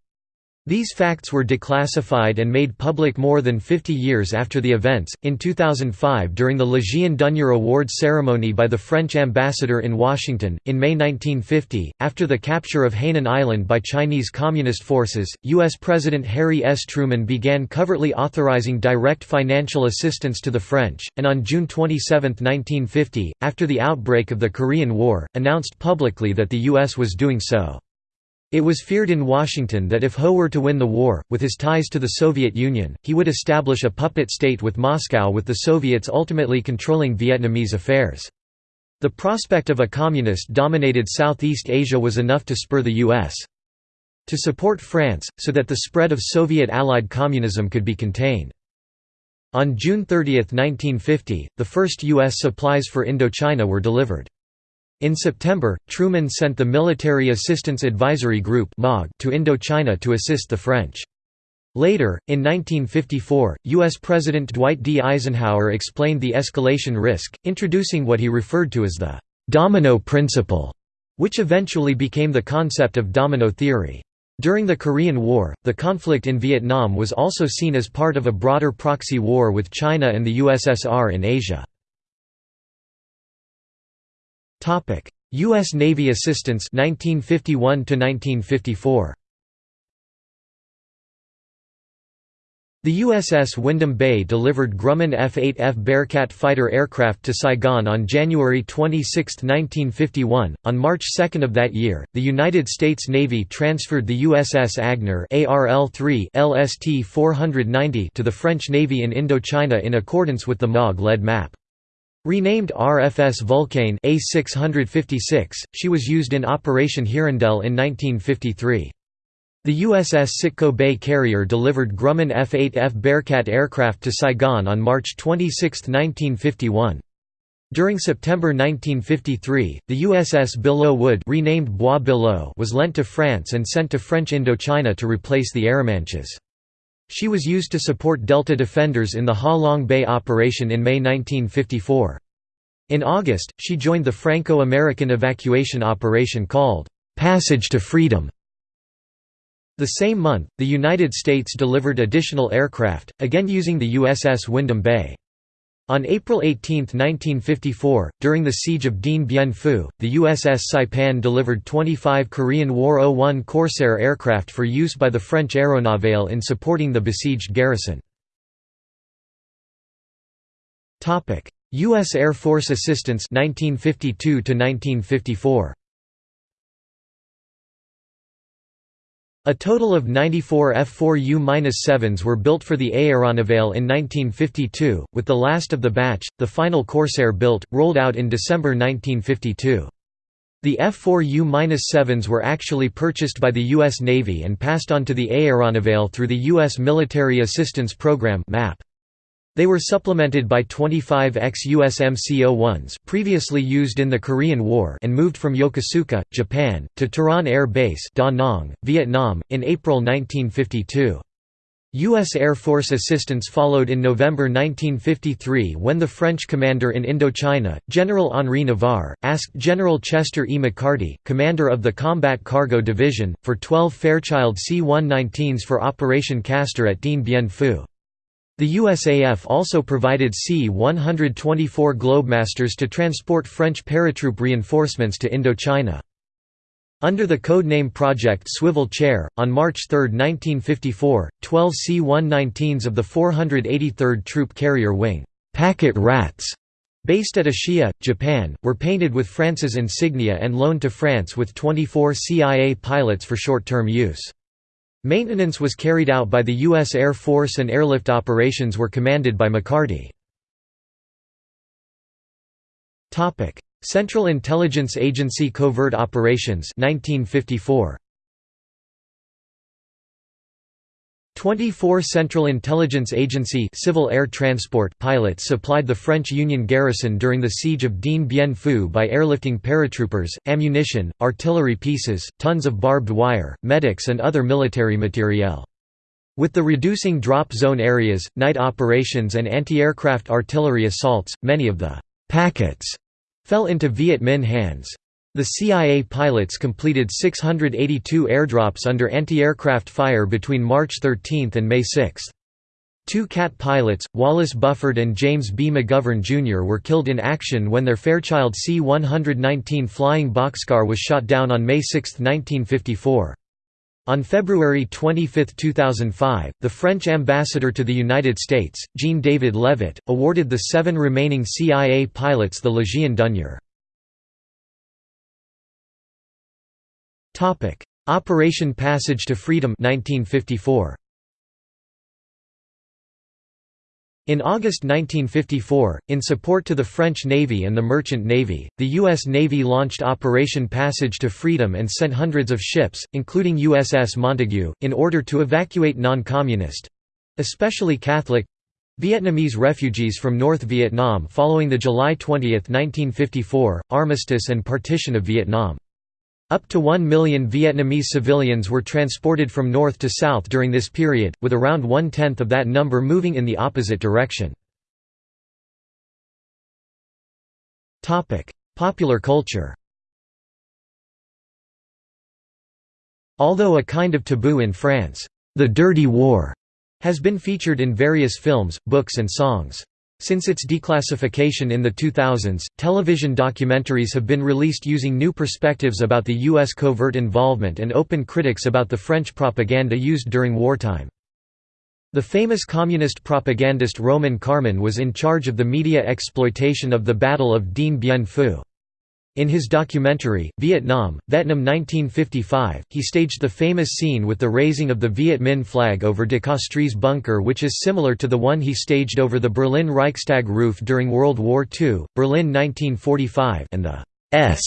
These facts were declassified and made public more than 50 years after the events. In 2005, during the Légion d'honneur Awards ceremony by the French ambassador in Washington, in May 1950, after the capture of Hainan Island by Chinese Communist forces, U.S. President Harry S. Truman began covertly authorizing direct financial assistance to the French, and on June 27, 1950, after the outbreak of the Korean War, announced publicly that the U.S. was doing so. It was feared in Washington that if Ho were to win the war, with his ties to the Soviet Union, he would establish a puppet state with Moscow with the Soviets ultimately controlling Vietnamese affairs. The prospect of a communist-dominated Southeast Asia was enough to spur the U.S. to support France, so that the spread of Soviet-allied communism could be contained. On June 30, 1950, the first U.S. supplies for Indochina were delivered. In September, Truman sent the Military Assistance Advisory Group to Indochina to assist the French. Later, in 1954, U.S. President Dwight D. Eisenhower explained the escalation risk, introducing what he referred to as the «domino principle», which eventually became the concept of domino theory. During the Korean War, the conflict in Vietnam was also seen as part of a broader proxy war with China and the USSR in Asia. Topic: US Navy assistance 1951 to 1954. The USS Windham Bay delivered Grumman F-8F Bearcat fighter aircraft to Saigon on January 26, 1951. On March 2 of that year, the United States Navy transferred the USS Agenor ARL-3 LST-490 to the French Navy in Indochina in accordance with the MOG-led map. Renamed RFS Vulcain A656, she was used in Operation Hirondelle in 1953. The USS Sitkoh Bay carrier delivered Grumman F-8F Bearcat aircraft to Saigon on March 26, 1951. During September 1953, the USS Belleau Wood renamed Bois was lent to France and sent to French Indochina to replace the Arromanches. She was used to support Delta defenders in the Ha Long Bay operation in May 1954. In August, she joined the Franco-American evacuation operation called, "'Passage to Freedom' The same month, the United States delivered additional aircraft, again using the USS Windham Bay. On April 18, 1954, during the siege of Dien Bien Phu, the USS Saipan delivered 25 Korean War O-1 Corsair aircraft for use by the French Aéronavale in supporting the besieged garrison. U.S. Air Force assistance 1952 1954. A total of 94 F-4U-7s were built for the Aéronavale in 1952, with the last of the batch, the final Corsair built, rolled out in December 1952. The F-4U-7s were actually purchased by the U.S. Navy and passed on to the Aéronavale through the U.S. Military Assistance Program MAP. They were supplemented by 25 ex-USMC-01s previously used in the Korean War and moved from Yokosuka, Japan, to Tourane Air Base Da Nang, Vietnam, in April 1952. U.S. Air Force assistance followed in November 1953 when the French commander in Indochina, General Henri Navarre, asked General Chester E. McCarty, commander of the Combat Cargo Division, for 12 Fairchild C-119s for Operation Castor at Dien Bien Phu. The USAF also provided C-124 Globemasters to transport French paratroop reinforcements to Indochina. Under the codename Project Swivel Chair, on March 3, 1954, 12 C-119s of the 483rd Troop Carrier Wing Packet Rats", based at Ashiya, Japan, were painted with France's insignia and loaned to France with 24 CIA pilots for short-term use. Maintenance was carried out by the U.S. Air Force and airlift operations were commanded by McCarty. Central Intelligence Agency Covert Operations 1954. 24 Central Intelligence Agency Civil Air Transport pilots supplied the French Union garrison during the siege of Dien Bien Phu by airlifting paratroopers, ammunition, artillery pieces, tons of barbed wire, medics and other military materiel. With the reducing drop zone areas, night operations and anti-aircraft artillery assaults, many of the «packets» fell into Viet Minh hands. The CIA pilots completed 682 airdrops under anti-aircraft fire between March 13 and May 6. Two CAT pilots, Wallace Buford and James B. McGovern Jr. were killed in action when their Fairchild C-119 flying boxcar was shot down on May 6, 1954. On February 25, 2005, the French ambassador to the United States, Jean-David Levitte, awarded the seven remaining CIA pilots the Légion d'honneur. Topic: Operation Passage to Freedom 1954. In August 1954, in support to the French Navy and the Merchant Navy, the U.S. Navy launched Operation Passage to Freedom and sent hundreds of ships, including USS Montague, in order to evacuate non-communist—especially Catholic—Vietnamese refugees from North Vietnam following the July 20, 1954, armistice and partition of Vietnam. Up to 1 million Vietnamese civilians were transported from north to south during this period, with around one-tenth of that number moving in the opposite direction. Popular culture Although a kind of taboo in France, "'The Dirty War' has been featured in various films, books and songs. Since its declassification in the 2000s, television documentaries have been released using new perspectives about the U.S. covert involvement and open critics about the French propaganda used during wartime. The famous communist propagandist Roman Karmen was in charge of the media exploitation of the Battle of Dien Bien Phu. In his documentary, Vietnam, Vietnam 1955, he staged the famous scene with the raising of the Viet Minh flag over de Castries bunker which is similar to the one he staged over the Berlin Reichstag roof during World War II, Berlin 1945 and the S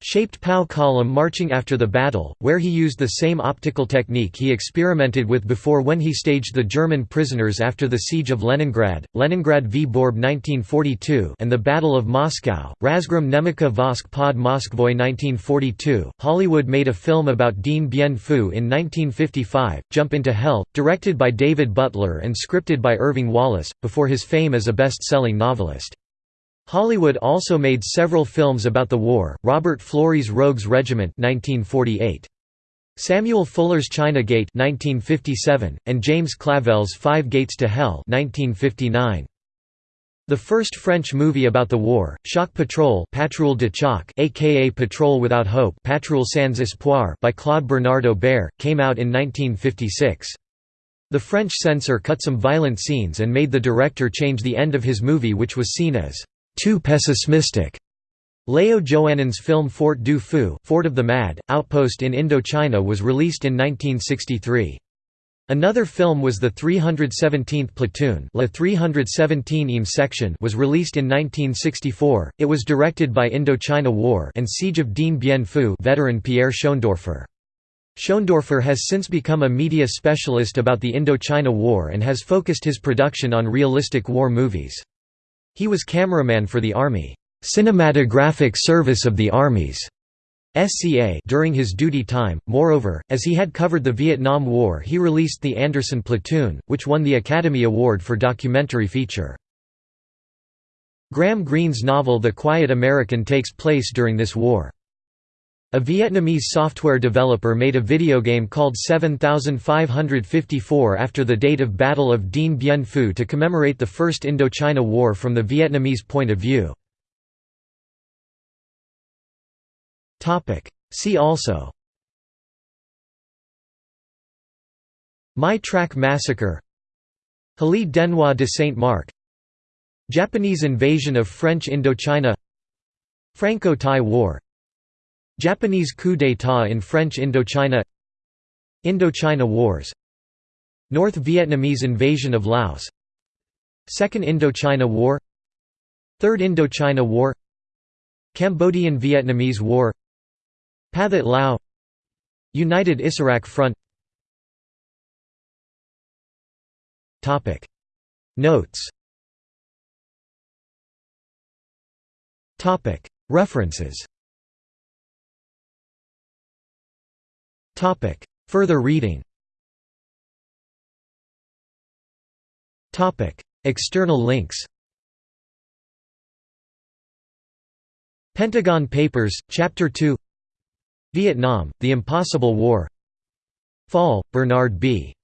shaped POW column marching after the battle, where he used the same optical technique he experimented with before when he staged the German prisoners after the Siege of Leningrad, Leningrad v Borb 1942 and the Battle of Moscow, Razgrom Nemika Vosk pod Moskvoy 1942. Hollywood made a film about Dien Bien Phu in 1955, Jump into Hell, directed by David Butler and scripted by Irving Wallace, before his fame as a best-selling novelist. Hollywood also made several films about the war, Robert Florey's Rogues Regiment 1948. Samuel Fuller's China Gate 1957, and James Clavell's Five Gates to Hell 1959. The first French movie about the war, Choc Patrol Patrouille de Choc aka Patrol Without Hope Patrouille Sans Espoir by Claude Bernard Aubert, came out in 1956. The French censor cut some violent scenes and made the director change the end of his movie which was seen as too pessimistic. Leo Joannon's film Fort du Fou Fort of the Mad, Outpost in Indochina was released in 1963. Another film was the 317th Platoon La 317 section was released in 1964. It was directed by Indochina War and Siege of Dien Bien Phu veteran Pierre Schoendoerffer. Schoendoerffer has since become a media specialist about the Indochina War and has focused his production on realistic war movies. He was cameraman for the Army Cinematographic Service of the Armies SCA during his duty time. Moreover, as he had covered the Vietnam War, he released The Anderson Platoon, which won the Academy Award for documentary feature. Graham Greene's novel The Quiet American takes place during this war. A Vietnamese software developer made a video game called 7554 after the date of Battle of Dien Bien Phu to commemorate the First Indochina War from the Vietnamese point of view. See also My Trach Massacre Hélie Denoix de Saint-Marc Japanese invasion of French Indochina Franco-Thai War Japanese coup d'état in French Indochina Indochina Wars North Vietnamese invasion of Laos Second Indochina War Third Indochina War Cambodian-Vietnamese War Pathet Lao United Issarak Front. Notes. References Further reading. Topic. External links. Pentagon Papers, Chapter 2 Vietnam, The Impossible War. Fall, Bernard B.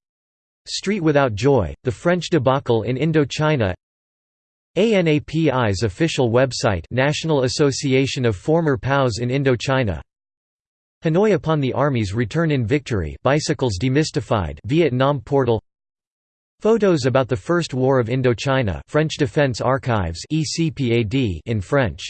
Street Without Joy, The French Debacle in Indochina. ANAPI's official website National Association of Former POWs in Indochina Hanoi upon the Army's return in victory bicycles demystified Vietnam portal. Photos about the First War of Indochina French Defense Archives in French